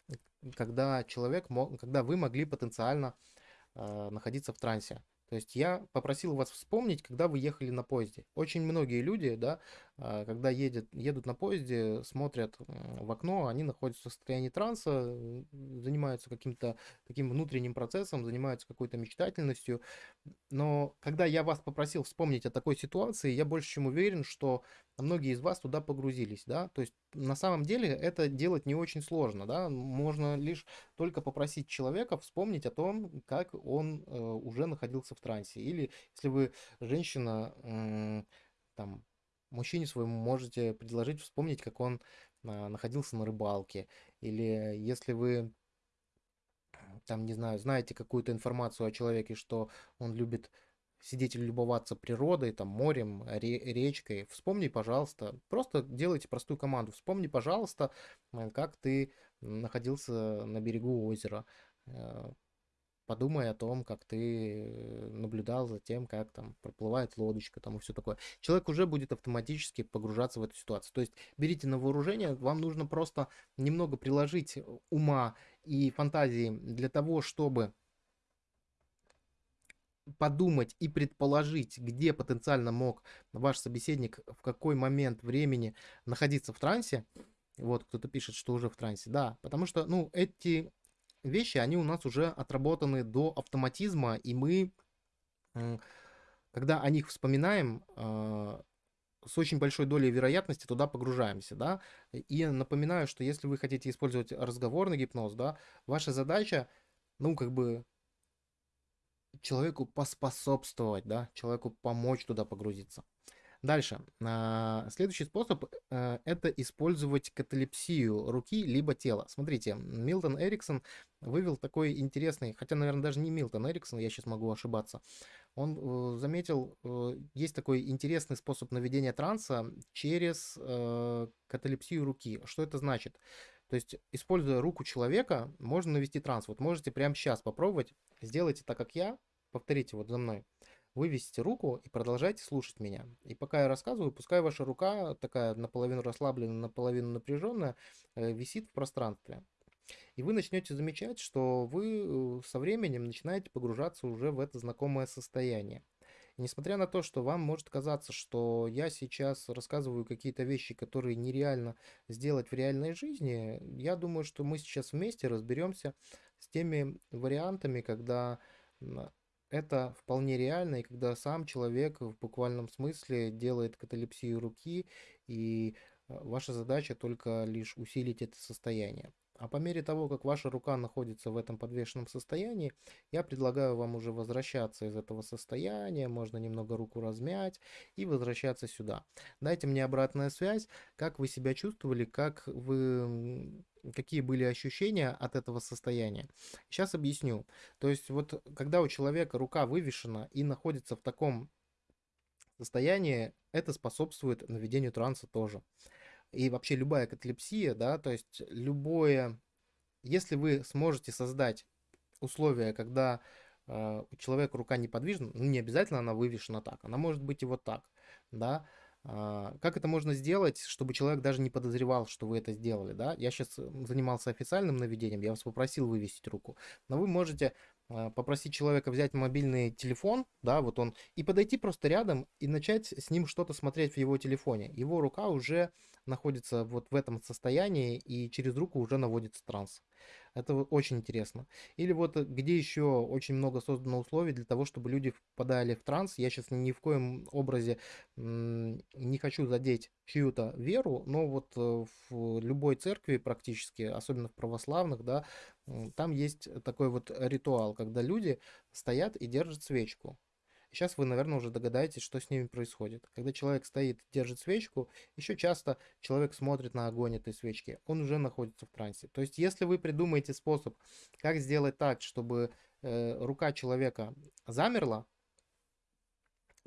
когда человек, мог, когда вы могли потенциально э, находиться в трансе. То есть я попросил вас вспомнить, когда вы ехали на поезде. Очень многие люди, да, когда едет, едут на поезде, смотрят в окно, они находятся в состоянии транса, занимаются каким-то таким внутренним процессом, занимаются какой-то мечтательностью. Но когда я вас попросил вспомнить о такой ситуации, я больше чем уверен, что многие из вас туда погрузились, да, то есть на самом деле это делать не очень сложно, да, можно лишь только попросить человека вспомнить о том, как он э, уже находился в трансе, или если вы женщина, э, там, мужчине своему можете предложить вспомнить, как он а, находился на рыбалке. Или если вы там, не знаю, знаете какую-то информацию о человеке, что он любит сидеть или любоваться природой, там, морем, речкой, вспомни, пожалуйста, просто делайте простую команду. Вспомни, пожалуйста, как ты находился на берегу озера. Э, подумай о том, как ты э, наблюдал за тем, как там проплывает лодочка там и все такое. Человек уже будет автоматически погружаться в эту ситуацию. То есть берите на вооружение, вам нужно просто немного приложить ума и фантазии для того, чтобы подумать и предположить, где потенциально мог ваш собеседник в какой момент времени находиться в трансе. Вот кто-то пишет, что уже в трансе. Да, потому что, ну, эти вещи, они у нас уже отработаны до автоматизма, и мы, когда о них вспоминаем, а, с очень большой долей вероятности туда погружаемся, да. И напоминаю, что если вы хотите использовать разговорный гипноз, да, ваша задача, ну, как бы человеку поспособствовать, да, человеку помочь туда погрузиться. Дальше. А, следующий способ э, это использовать каталепсию руки либо тела. Смотрите, Милтон Эриксон вывел такой интересный, хотя, наверное, даже не Милтон Эриксон, я сейчас могу ошибаться. Он э, заметил, э, есть такой интересный способ наведения транса через каталепсию руки. Что это значит? То есть, используя руку человека, можно навести транс. Вот можете прямо сейчас попробовать. Сделайте так, как я. Повторите вот за мной. Вывесите руку и продолжайте слушать меня. И пока я рассказываю, пускай ваша рука, такая наполовину расслабленная, наполовину напряженная, э, висит в пространстве. И вы начнете замечать, что вы э, со временем начинаете погружаться уже в это знакомое состояние. И несмотря на то, что вам может казаться, что я сейчас рассказываю какие-то вещи, которые нереально сделать в реальной жизни, я думаю, что мы сейчас вместе разберемся с теми вариантами, когда это вполне реально, и когда сам человек в буквальном смысле делает каталепсию руки, и э, ваша задача только лишь усилить это состояние. А по мере того, как ваша рука находится в этом подвешенном состоянии, я предлагаю вам уже возвращаться из этого состояния, можно немного руку размять и возвращаться сюда. Дайте мне обратная связь, как вы себя чувствовали, как вы, какие были ощущения от этого состояния. Сейчас объясню. То есть вот когда у человека рука вывешена и находится в таком состоянии, это способствует наведению транса тоже и вообще любая каталепсия, да, то есть любое, если вы сможете создать условия, когда э, у человека рука неподвижна, ну не обязательно она вывешена так, она может быть и вот так, да, как это можно сделать, чтобы человек даже не подозревал, что вы это сделали, да? Я сейчас занимался официальным наведением, я вас попросил вывесить руку, но вы можете а, попросить человека взять мобильный телефон, да, вот он, и подойти просто рядом и начать с ним что-то смотреть в его телефоне. Его рука уже находится вот в этом состоянии, и через руку уже наводится транс. Это очень интересно. Или вот где еще очень много создано условий для того, чтобы люди впадали в транс. Я сейчас ни в коем образе не хочу задеть чью-то веру, но вот э, в любой церкви практически, особенно в православных, да, там есть такой вот ритуал, когда люди стоят и держат свечку. Сейчас вы, наверное, уже догадаетесь, что с ними происходит. Когда человек стоит, держит свечку, еще часто человек смотрит на огонь этой свечки, он уже находится в трансе. То есть, если вы придумаете способ, как сделать так, чтобы э, рука человека замерла,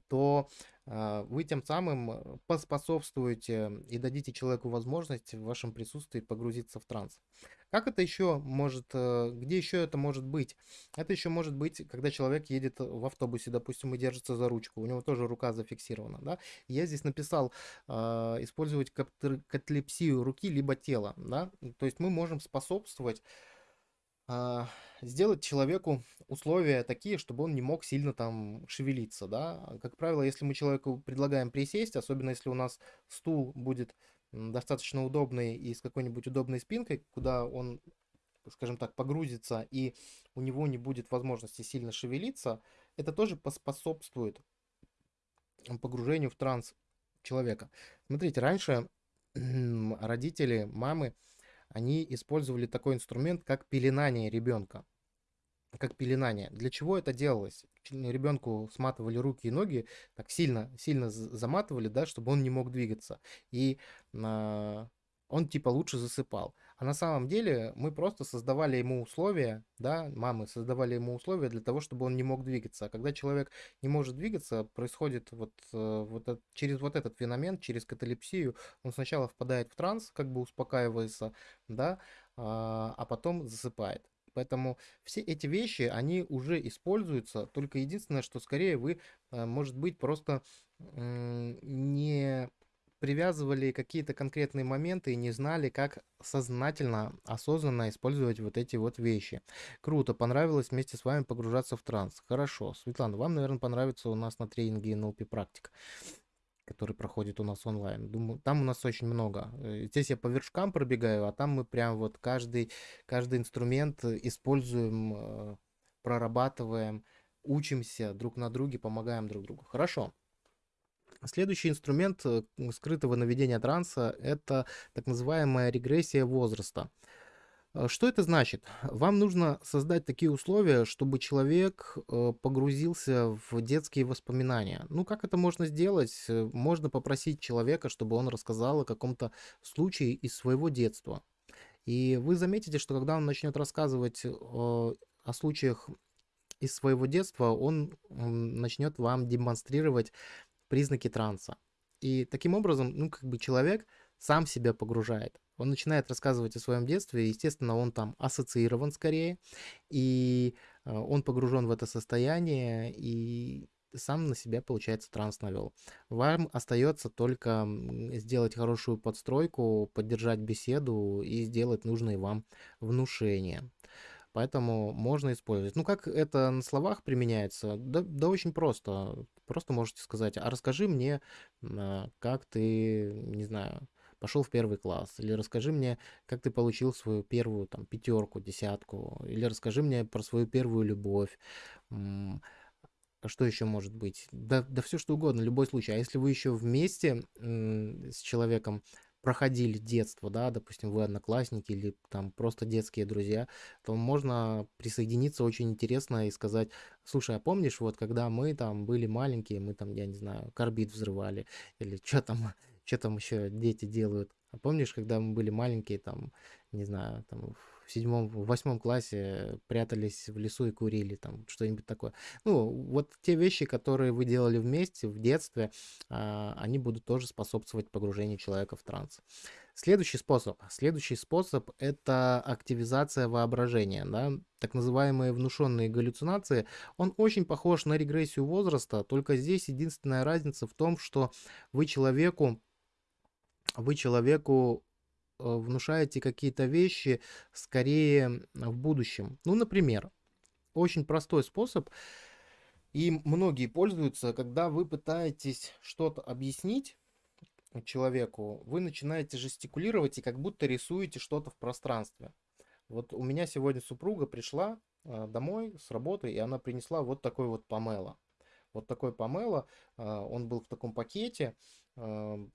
то э, вы тем самым поспособствуете и дадите человеку возможность в вашем присутствии погрузиться в транс. Как это еще может, э, где еще это может быть? Это еще может быть, когда человек едет в автобусе, допустим, и держится за ручку, у него тоже рука зафиксирована, да? Я здесь написал э, использовать каталепсию руки либо тела, да? То есть мы можем способствовать а, сделать человеку условия такие, чтобы он не мог сильно там шевелиться, да. Как правило, если мы человеку предлагаем присесть, особенно если у нас стул будет достаточно удобный и с какой-нибудь удобной спинкой, куда он, скажем так, погрузится и у него не будет возможности сильно шевелиться, это тоже поспособствует погружению в транс человека. Смотрите, раньше родители, мамы, они использовали такой инструмент, как пеленание ребенка как пеленание. Для чего это делалось? Ребенку сматывали руки и ноги, так сильно, сильно заматывали, да, чтобы он не мог двигаться. И э, он типа лучше засыпал. А на самом деле мы просто создавали ему условия, да, мамы создавали ему условия для того, чтобы он не мог двигаться. А когда человек не может двигаться, происходит вот, э, вот через вот этот феномен, через каталепсию, он сначала впадает в транс, как бы успокаивается, да, а, а потом засыпает. Поэтому все эти вещи, они уже используются, только единственное, что скорее вы, э, может быть, просто не привязывали какие-то конкретные моменты и не знали, как сознательно, осознанно использовать вот эти вот вещи. Круто, понравилось вместе с вами погружаться в транс. Хорошо. Светлана, вам, наверное, понравится у нас на тренинге NLP практика который проходит у нас онлайн. Думаю, там у нас очень много. Э, здесь я по вершкам пробегаю, а там мы прям вот каждый, каждый инструмент используем, э, прорабатываем, учимся друг на друге, помогаем друг другу. Хорошо. Следующий инструмент э, скрытого наведения транса – это так называемая регрессия возраста. Э, что это значит? Вам нужно создать такие условия, чтобы человек э, погрузился в детские воспоминания. Ну, как это можно сделать? Э, Можно попросить человека, чтобы он рассказал о каком-то случае из своего детства. И вы заметите, что когда он начнет рассказывать э, о случаях из своего детства, он начнет вам демонстрировать признаки транса. И таким образом, ну, как бы человек сам себя погружает. Он начинает рассказывать о своем детстве, естественно, он там ассоциирован скорее, и э, он погружен в это состояние, и сам на себя, получается, транс навел. Вам остается только сделать хорошую подстройку, поддержать беседу и сделать нужные вам внушения. Поэтому можно использовать. Ну, как это на словах применяется? Да, да очень просто. Просто можете сказать, а расскажи мне, а, как ты, не знаю, пошел в первый класс, или расскажи мне, как ты получил свою первую там пятерку, десятку, или расскажи мне про свою первую любовь. А что еще может быть? Да, да все что угодно, любой случай. А если вы еще вместе с человеком проходили детство, да, допустим, вы одноклассники или там просто детские друзья, то можно присоединиться очень интересно и сказать, слушай, а помнишь, вот когда мы там были маленькие, мы там, я не знаю, карбид взрывали, или что там, что там еще дети делают. А помнишь, когда мы были маленькие, там, не знаю, там в седьмом, в восьмом классе прятались в лесу и курили, там, что-нибудь такое. Ну, вот те вещи, которые вы делали вместе в детстве, а, они будут тоже способствовать погружению человека в транс. Следующий способ. Следующий способ– это активизация воображения, да, так называемые внушенные галлюцинации. Он очень похож на регрессию возраста, только здесь единственная разница в том, что вы человеку вы человеку э, внушаете какие-то вещи скорее в будущем. Ну, например, очень простой способ, и многие пользуются, когда вы пытаетесь что-то объяснить человеку, вы начинаете жестикулировать и как будто рисуете что-то в пространстве. Вот у меня сегодня супруга пришла э, домой с работы, и она принесла вот такой вот помело. Вот такой помело, э, он был в таком пакете, э,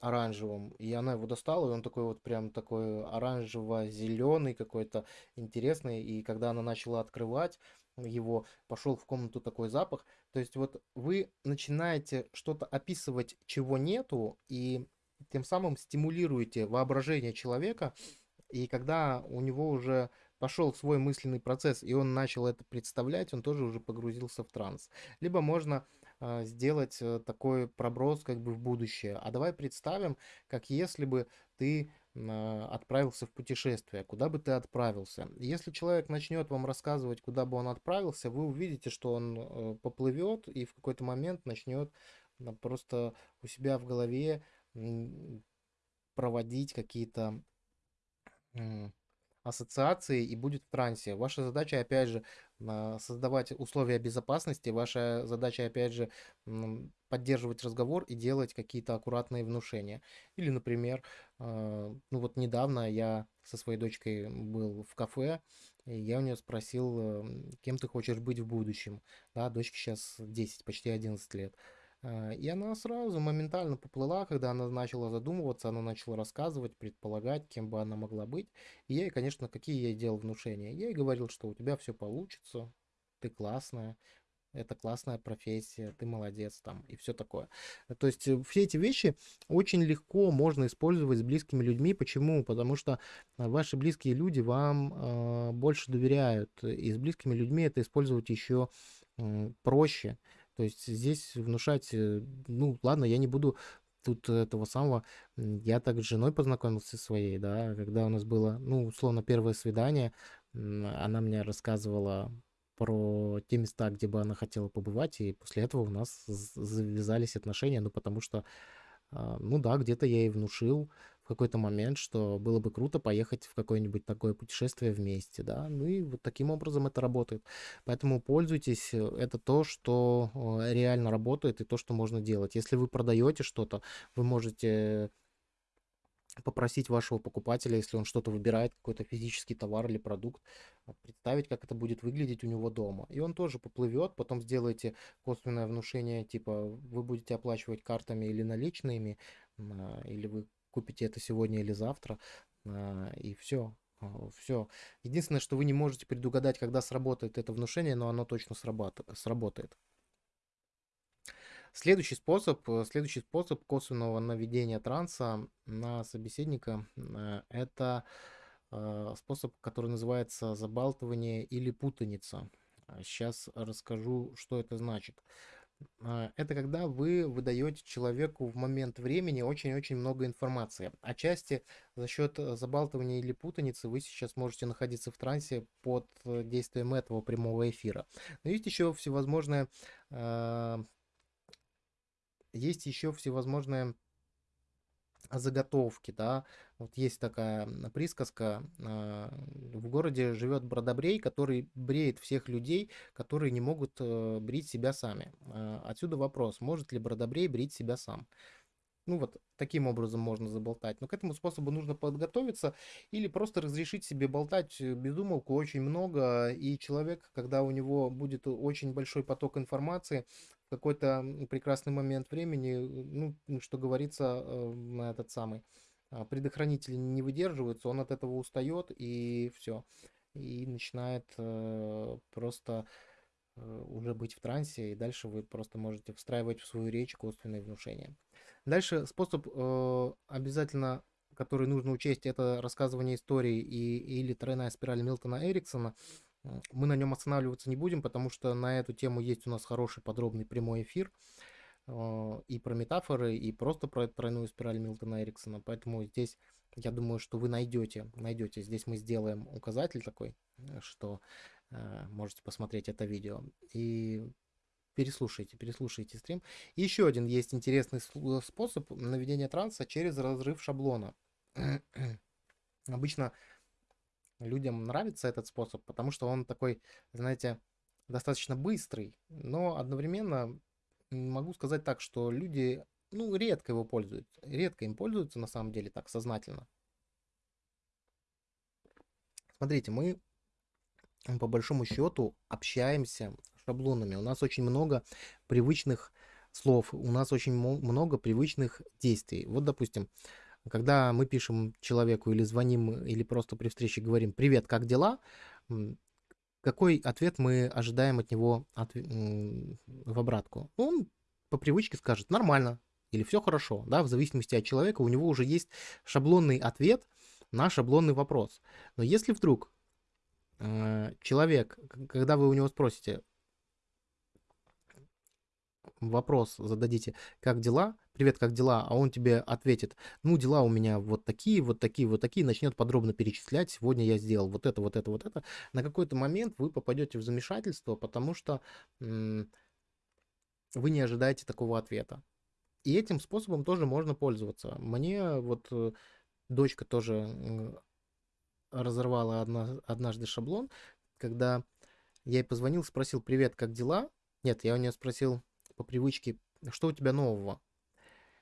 оранжевым, и она его достала, и он такой вот прям такой оранжево-зеленый какой-то интересный, и когда она начала открывать его, пошел в комнату такой запах, то есть вот вы начинаете что-то описывать, чего нету, и тем самым стимулируете воображение человека, и когда у него уже пошел свой мысленный процесс, и он начал это представлять, он тоже уже погрузился в транс. Либо можно сделать э, такой проброс как бы в будущее. А давай представим, как если бы ты а, отправился в путешествие, куда бы ты отправился. Если человек начнет вам рассказывать, куда бы он отправился, вы увидите, что он э, поплывет и в какой-то момент начнет просто у себя в голове проводить какие-то ассоциации и будет в трансе. Ваша задача, опять же, а, создавать условия безопасности, ваша задача, опять же, поддерживать разговор и делать какие-то аккуратные внушения. Или, например, а, ну вот недавно я со своей дочкой был в кафе, и я у нее спросил, эм, кем ты хочешь быть в будущем. Да, дочке сейчас 10, почти 11 лет. А, и она сразу моментально поплыла, когда она начала задумываться, она начала рассказывать, предполагать, кем бы она могла быть. И я ей, конечно, какие я делал внушения? Я ей говорил, что у тебя все получится, ты классная, это классная профессия, ты молодец там и все такое. То есть э, все эти вещи очень легко можно использовать с близкими людьми. Почему? Потому что ваши близкие люди вам э, больше доверяют. И с близкими людьми это использовать еще э, проще. То есть здесь внушать, э, ну ладно, я не буду тут этого самого, я так с женой познакомился своей, да, когда у нас было, ну, условно, первое свидание, она мне рассказывала про те места, где бы она хотела побывать, и после этого у нас завязались отношения, ну, потому что, а, ну да, где-то я ей внушил, в какой-то момент, что было бы круто поехать в какое-нибудь такое путешествие вместе, да, ну и вот таким образом это работает. Поэтому пользуйтесь, э, это то, что э, реально работает и то, что можно делать. Если вы продаете что-то, вы можете попросить вашего покупателя, если он что-то выбирает, какой-то физический товар или продукт, а, представить, как это будет выглядеть у него дома. И он тоже поплывет, потом сделаете косвенное внушение, типа вы будете оплачивать картами или наличными, или вы купите это сегодня или завтра, а, и все. Все. Единственное, что вы не можете предугадать, когда сработает это внушение, но оно точно сработает. Следующий способ, э, следующий способ косвенного наведения транса на собеседника э, – это э, способ, который называется забалтывание или путаница. Сейчас расскажу, что это значит. Это когда вы выдаете человеку в момент времени очень-очень много информации. Отчасти за счет забалтывания или путаницы вы сейчас можете находиться в трансе под действием этого прямого эфира. Но есть еще всевозможные есть еще всевозможные заготовки, да, вот есть такая присказка, а, в городе живет бродобрей, который бреет всех людей, которые не могут э, брить себя сами. А, отсюда вопрос, может ли бродобрей брить себя сам? Ну вот таким образом можно заболтать. Но к этому способу нужно подготовиться или просто разрешить себе болтать э, без умолку очень много. И человек, когда у него будет очень большой поток информации, какой-то прекрасный момент времени, э, ну, что говорится, э, на этот самый а, предохранители не выдерживаются, он от этого устает и все. И начинает просто уже быть в трансе, и дальше вы просто можете встраивать в свою речь косвенные внушения. Дальше способ э, обязательно, который нужно учесть, это рассказывание истории и, или тройная спираль Милтона Эриксона. Мы на нем останавливаться не будем, потому что на эту тему есть у нас хороший подробный прямой эфир э, и про метафоры, и просто про тройную спираль Милтона Эриксона. Поэтому здесь я думаю, что вы найдете, найдете. Здесь мы сделаем указатель такой, что э, можете посмотреть это видео. И переслушайте, переслушайте стрим. И еще один есть интересный способ наведения транса через разрыв шаблона. (clears throat) Обычно людям нравится этот способ, потому что он такой, знаете, достаточно быстрый, но одновременно могу сказать так, что люди, ну, редко его пользуются, редко им пользуются на самом деле так сознательно. Смотрите, мы по большому счету общаемся шаблонами. У нас очень много привычных слов, у нас очень много привычных действий. Вот, допустим, когда мы пишем человеку или звоним, или просто при встрече говорим «Привет, как дела?», какой ответ мы ожидаем от него от, в обратку? Он по привычке скажет «нормально» или «все хорошо», да, в зависимости от человека у него уже есть шаблонный ответ на шаблонный вопрос. Но если вдруг э, человек, когда вы у него спросите вопрос зададите, как дела, привет, как дела, а он тебе ответит, ну, дела у меня вот такие, вот такие, вот такие, начнет подробно перечислять, сегодня я сделал вот это, вот это, вот это, на какой-то момент вы попадете в замешательство, потому что вы не ожидаете такого ответа. И этим способом тоже можно пользоваться. Мне вот э, дочка тоже разорвала однажды шаблон, когда я ей позвонил, спросил, привет, как дела? Нет, я у нее спросил, по привычке, что у тебя нового?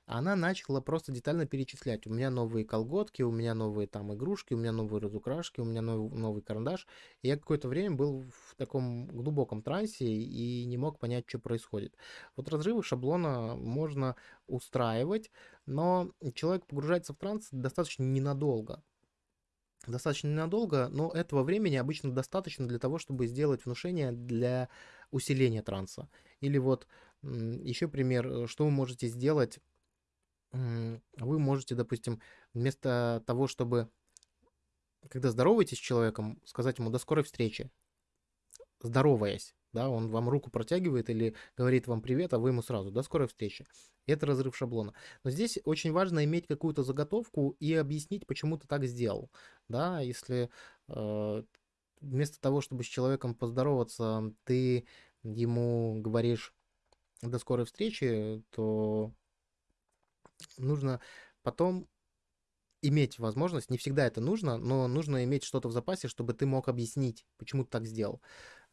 Она начала просто детально перечислять. У меня новые колготки, у меня новые там игрушки, у меня новые разукрашки, у меня новый, новый карандаш. И я какое-то время был в таком глубоком трансе и не мог понять, что происходит. Вот разрывы шаблона можно устраивать, но человек погружается в транс достаточно ненадолго достаточно ненадолго, но этого времени обычно достаточно для того, чтобы сделать внушение для усиления транса. Или вот еще пример, э, что вы можете сделать. Вы можете, допустим, вместо того, чтобы, когда здороваетесь с человеком, сказать ему «до скорой встречи», здороваясь, да, он вам руку протягивает или говорит вам привет, а вы ему сразу «до скорой встречи». Это разрыв шаблона. Но здесь очень важно иметь какую-то заготовку и объяснить, почему ты так сделал. Да, если э, вместо того, чтобы с человеком поздороваться, ты ему говоришь до скорой встречи, то нужно потом иметь возможность, не всегда это нужно, но нужно иметь что-то в запасе, чтобы ты мог объяснить, почему ты так сделал.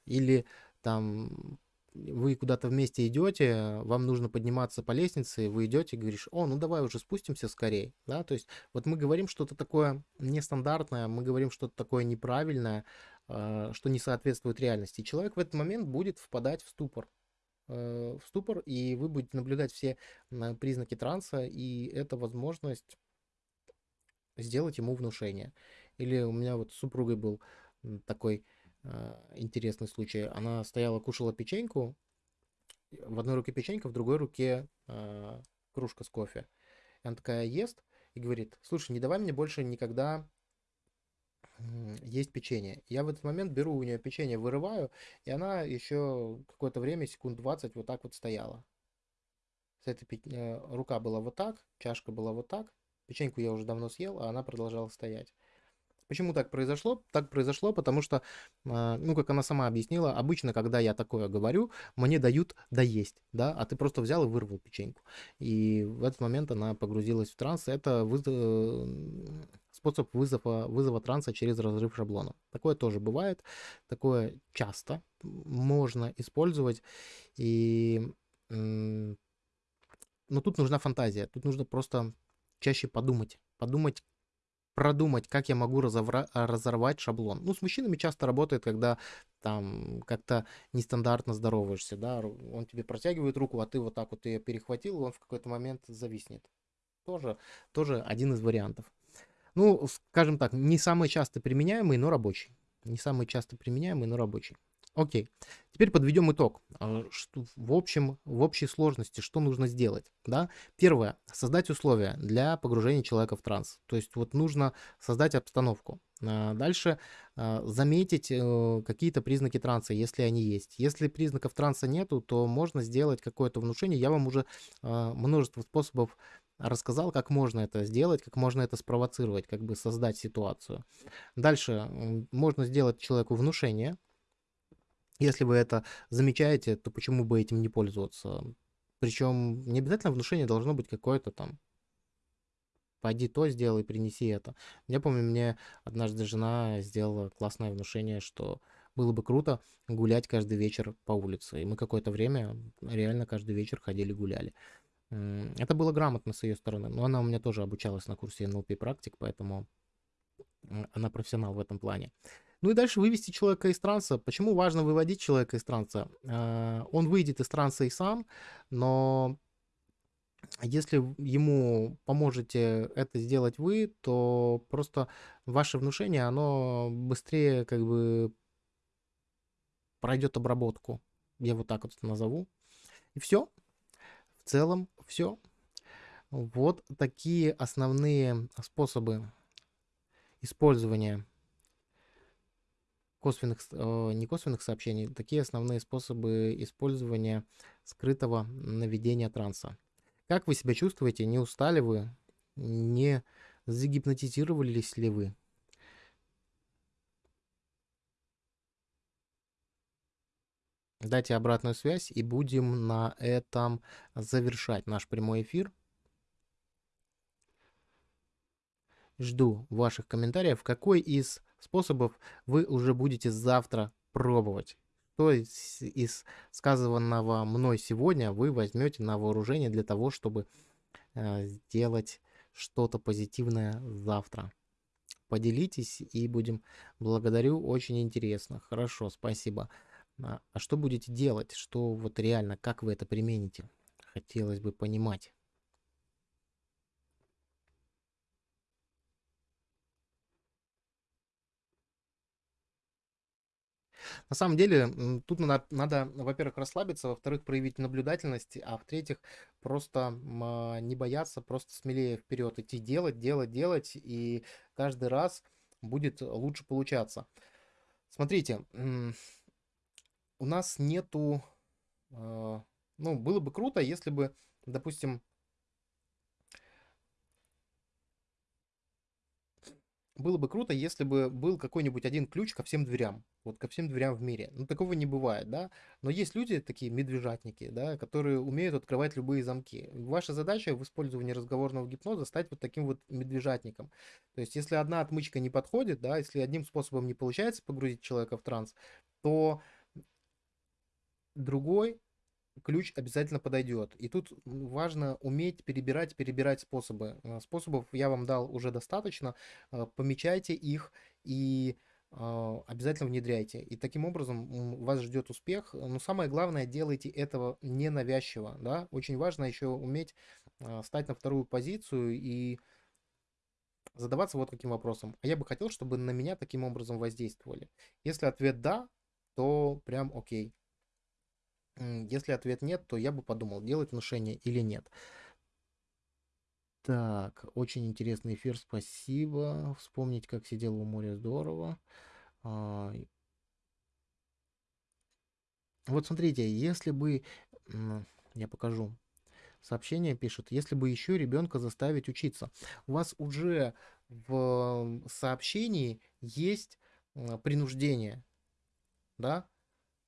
Или там вы куда-то вместе идете, вам нужно подниматься по лестнице, вы идете и говоришь, о, ну давай уже спустимся скорее, да, то есть вот мы говорим что-то такое нестандартное, мы говорим что-то такое неправильное, а, что не соответствует реальности. И человек в этот момент будет впадать в ступор, Э, в ступор, и вы будете наблюдать все признаки транса, и это возможность сделать ему внушение. Или у меня вот с супругой был такой э, интересный случай. Она стояла, кушала печеньку, в одной руке печенька, в другой руке э, кружка с кофе. И она такая ест и говорит, слушай, не давай мне больше никогда есть печенье. Я в этот момент беру у нее печенье, вырываю, и она еще какое-то время, секунд 20, вот так вот стояла. С этой пи... Э, рука была вот так, чашка была вот так. Печеньку я уже давно съел, а она продолжала стоять. Почему так произошло? Так произошло, потому что, а, ну, как она сама объяснила, обычно, когда я такое говорю, мне дают доесть, да, а ты просто взял и вырвал печеньку. И в этот момент она погрузилась в транс. Это выз... Способ вызова, вызова транса через разрыв шаблона. Такое тоже бывает, такое часто можно использовать. И... Но тут нужна фантазия, тут нужно просто чаще подумать. Подумать, продумать, как я могу разовра- разорвать шаблон. Ну, с мужчинами часто работает, когда там как-то нестандартно здороваешься, да, он тебе протягивает руку, а ты вот так вот ее перехватил, он в какой-то момент зависнет. Тоже, тоже один из вариантов. Ну, скажем так, не самый часто применяемый, но рабочий. Не самый часто применяемый, но рабочий. Окей. Теперь подведем итог. А, что, в общем, в общей сложности, что нужно сделать? Да? Первое. Создать условия для погружения человека в транс. То есть вот нужно создать обстановку. А, дальше а, заметить э, какие-то признаки транса, если они есть. Если признаков транса нету, то можно сделать какое-то внушение. Я вам уже множество способов рассказал, как можно это сделать, как можно это спровоцировать, как бы создать ситуацию. Дальше можно сделать человеку внушение, если вы это замечаете, то почему бы этим не пользоваться? Причем не обязательно внушение должно быть какое-то там пойди то сделай, принеси это. Я помню, мне однажды жена сделала классное внушение, что было бы круто гулять каждый вечер по улице. И мы какое-то время реально каждый вечер ходили гуляли. Это было грамотно с ее стороны, но она у меня тоже обучалась на курсе NLP практик, поэтому она профессионал в этом плане. Ну и дальше вывести человека из транса. Почему важно выводить человека из транса? А, он выйдет из транса и сам, но если ему поможете это сделать вы, то просто ваше внушение, оно быстрее как бы пройдет обработку. Я вот так вот назову. И все. В целом все. Вот такие основные способы использования косвенных, э, не косвенных сообщений, такие основные способы использования скрытого наведения транса. Как вы себя чувствуете? Не устали вы? Не загипнотизировались ли вы? Дайте обратную связь и будем на этом завершать наш прямой эфир. Жду ваших комментариев. Какой из способов вы уже будете завтра пробовать. Что из, из сказанного мной сегодня вы возьмете на вооружение для того, чтобы э, сделать что-то позитивное завтра. Поделитесь и будем. Благодарю, очень интересно. Хорошо, спасибо. А, а что будете делать? Что вот реально, как вы это примените? Хотелось бы понимать. На самом деле, тут надо, надо во-первых, расслабиться, во-вторых, проявить наблюдательность, а в-третьих, просто а, не бояться, просто смелее вперед идти, делать, делать, делать, и каждый раз будет лучше получаться. Смотрите, у нас нету... А, ну, было бы круто, если бы, допустим, было бы круто, если бы был какой-нибудь один ключ ко всем дверям. Вот ко всем дверям в мире. Ну, такого не бывает, да. Но есть люди, такие медвежатники, да, которые умеют открывать любые замки. Ваша задача в использовании разговорного гипноза стать вот таким вот медвежатником. То есть, если одна отмычка не подходит, да, если одним способом не получается погрузить человека в транс, то другой ключ обязательно подойдет. И тут важно уметь перебирать, перебирать способы. Э, способов я вам дал уже достаточно. Э, помечайте их и э, обязательно внедряйте. И таким образом вас ждет успех. Но самое главное, делайте этого ненавязчиво. Да? Очень важно еще уметь стать на вторую позицию и задаваться вот каким вопросом. А я бы хотел, чтобы на меня таким образом воздействовали. Если ответ да, то прям окей. Если ответ нет, то я бы подумал, делать внушение или нет. Так, очень интересный эфир, спасибо. Вспомнить, как сидел у моря, здорово. А, вот смотрите, если бы, я покажу, сообщение пишет, если бы еще ребенка заставить учиться. У вас уже в сообщении есть принуждение, да?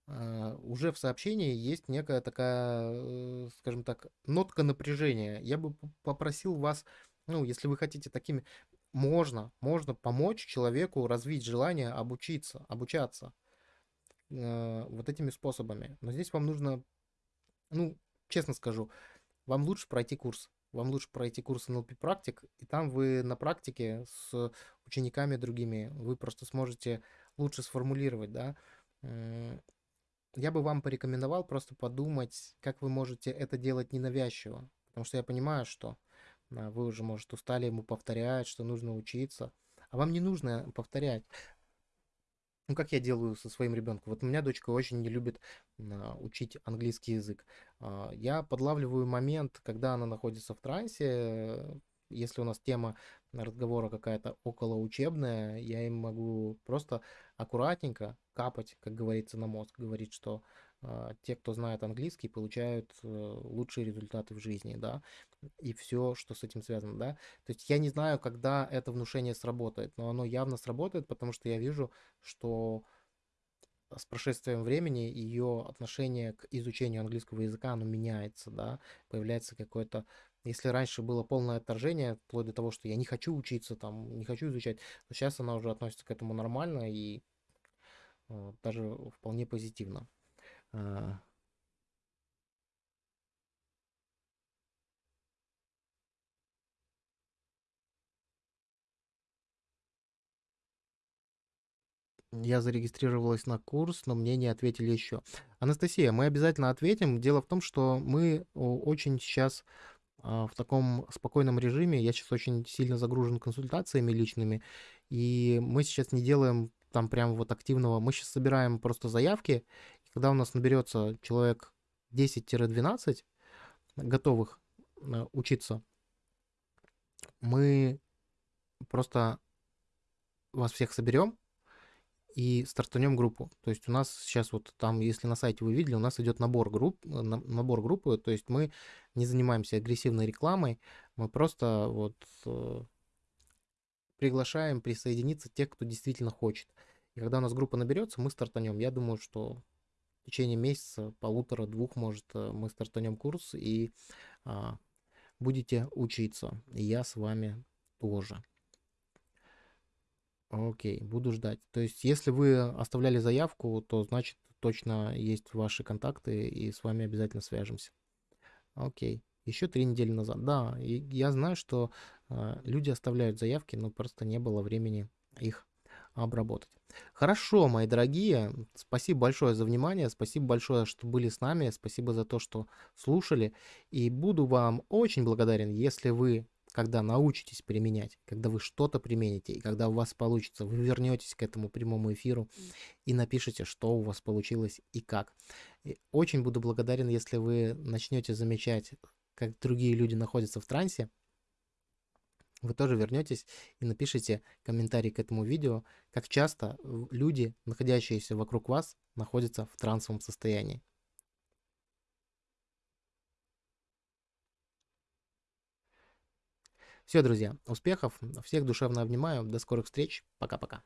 А, уже в сообщении есть некая такая, э, скажем так, нотка напряжения. Я бы попросил вас, ну, если вы хотите такими, можно, можно помочь человеку развить желание обучиться, обучаться э, вот этими способами. Но здесь вам нужно, ну, честно скажу, вам лучше пройти курс. Вам лучше пройти курс NLP практик, и там вы на практике с учениками другими, вы просто сможете лучше сформулировать, да. Я бы вам порекомендовал просто подумать, как вы можете это делать ненавязчиво. Потому что я понимаю, что а, вы уже, может, устали ему повторять, что нужно учиться. А вам не нужно повторять. Ну, как я делаю со своим ребенком. Вот у меня дочка очень не любит а, учить английский язык. А, я подлавливаю момент, когда она находится в трансе. Если у нас тема разговора какая-то околоучебная, я им могу просто аккуратненько капать, как говорится, на мозг. Говорить, что а, те, кто знает английский, получают э, лучшие результаты в жизни, да, и все, что с этим связано, да. То есть я не знаю, когда это внушение сработает, но оно явно сработает, потому что я вижу, что с прошествием времени ее отношение к изучению английского языка, оно меняется, да, появляется какое-то если раньше было полное отторжение, вплоть до того, что я не хочу учиться, там, не хочу изучать, то сейчас она уже относится к этому нормально и э, даже вполне позитивно. А. Я зарегистрировалась на курс, но мне не ответили еще. Анастасия, мы обязательно ответим. Дело в том, что мы очень сейчас в таком спокойном режиме. Я сейчас очень сильно загружен консультациями личными, и мы сейчас не делаем там прям вот активного. Мы сейчас собираем просто заявки, когда у нас наберется человек 10-12 готовых э, учиться, мы просто вас всех соберем и стартанем группу. То есть у нас сейчас вот там, если на сайте вы видели, у нас идет набор групп, э, набор группы, то есть мы не занимаемся агрессивной рекламой, мы просто вот э, приглашаем присоединиться тех, кто действительно хочет. И когда у нас группа наберется, мы стартанем. Я думаю, что в течение месяца, полутора-двух, может, э, мы стартанем курс и а, будете учиться. И я с вами тоже. Окей, буду ждать. То есть, если вы оставляли заявку, то значит точно есть ваши контакты, и с вами обязательно свяжемся. Окей. Еще три недели назад. Да, и я знаю, что э, люди оставляют заявки, но просто не было времени их обработать. Хорошо, мои дорогие, спасибо большое за внимание, спасибо большое, что были с нами, спасибо за то, что слушали, и буду вам очень благодарен, если вы, когда научитесь применять, когда вы что-то примените, и когда у вас получится, вы вернетесь к этому прямому эфиру и напишите, что у вас получилось и как. И очень буду благодарен, если вы начнете замечать, как другие люди находятся в трансе, вы тоже вернетесь и напишите комментарий к этому видео, как часто люди, находящиеся вокруг вас, находятся в трансовом состоянии. Все, друзья, успехов, всех душевно обнимаю, до скорых встреч, пока-пока.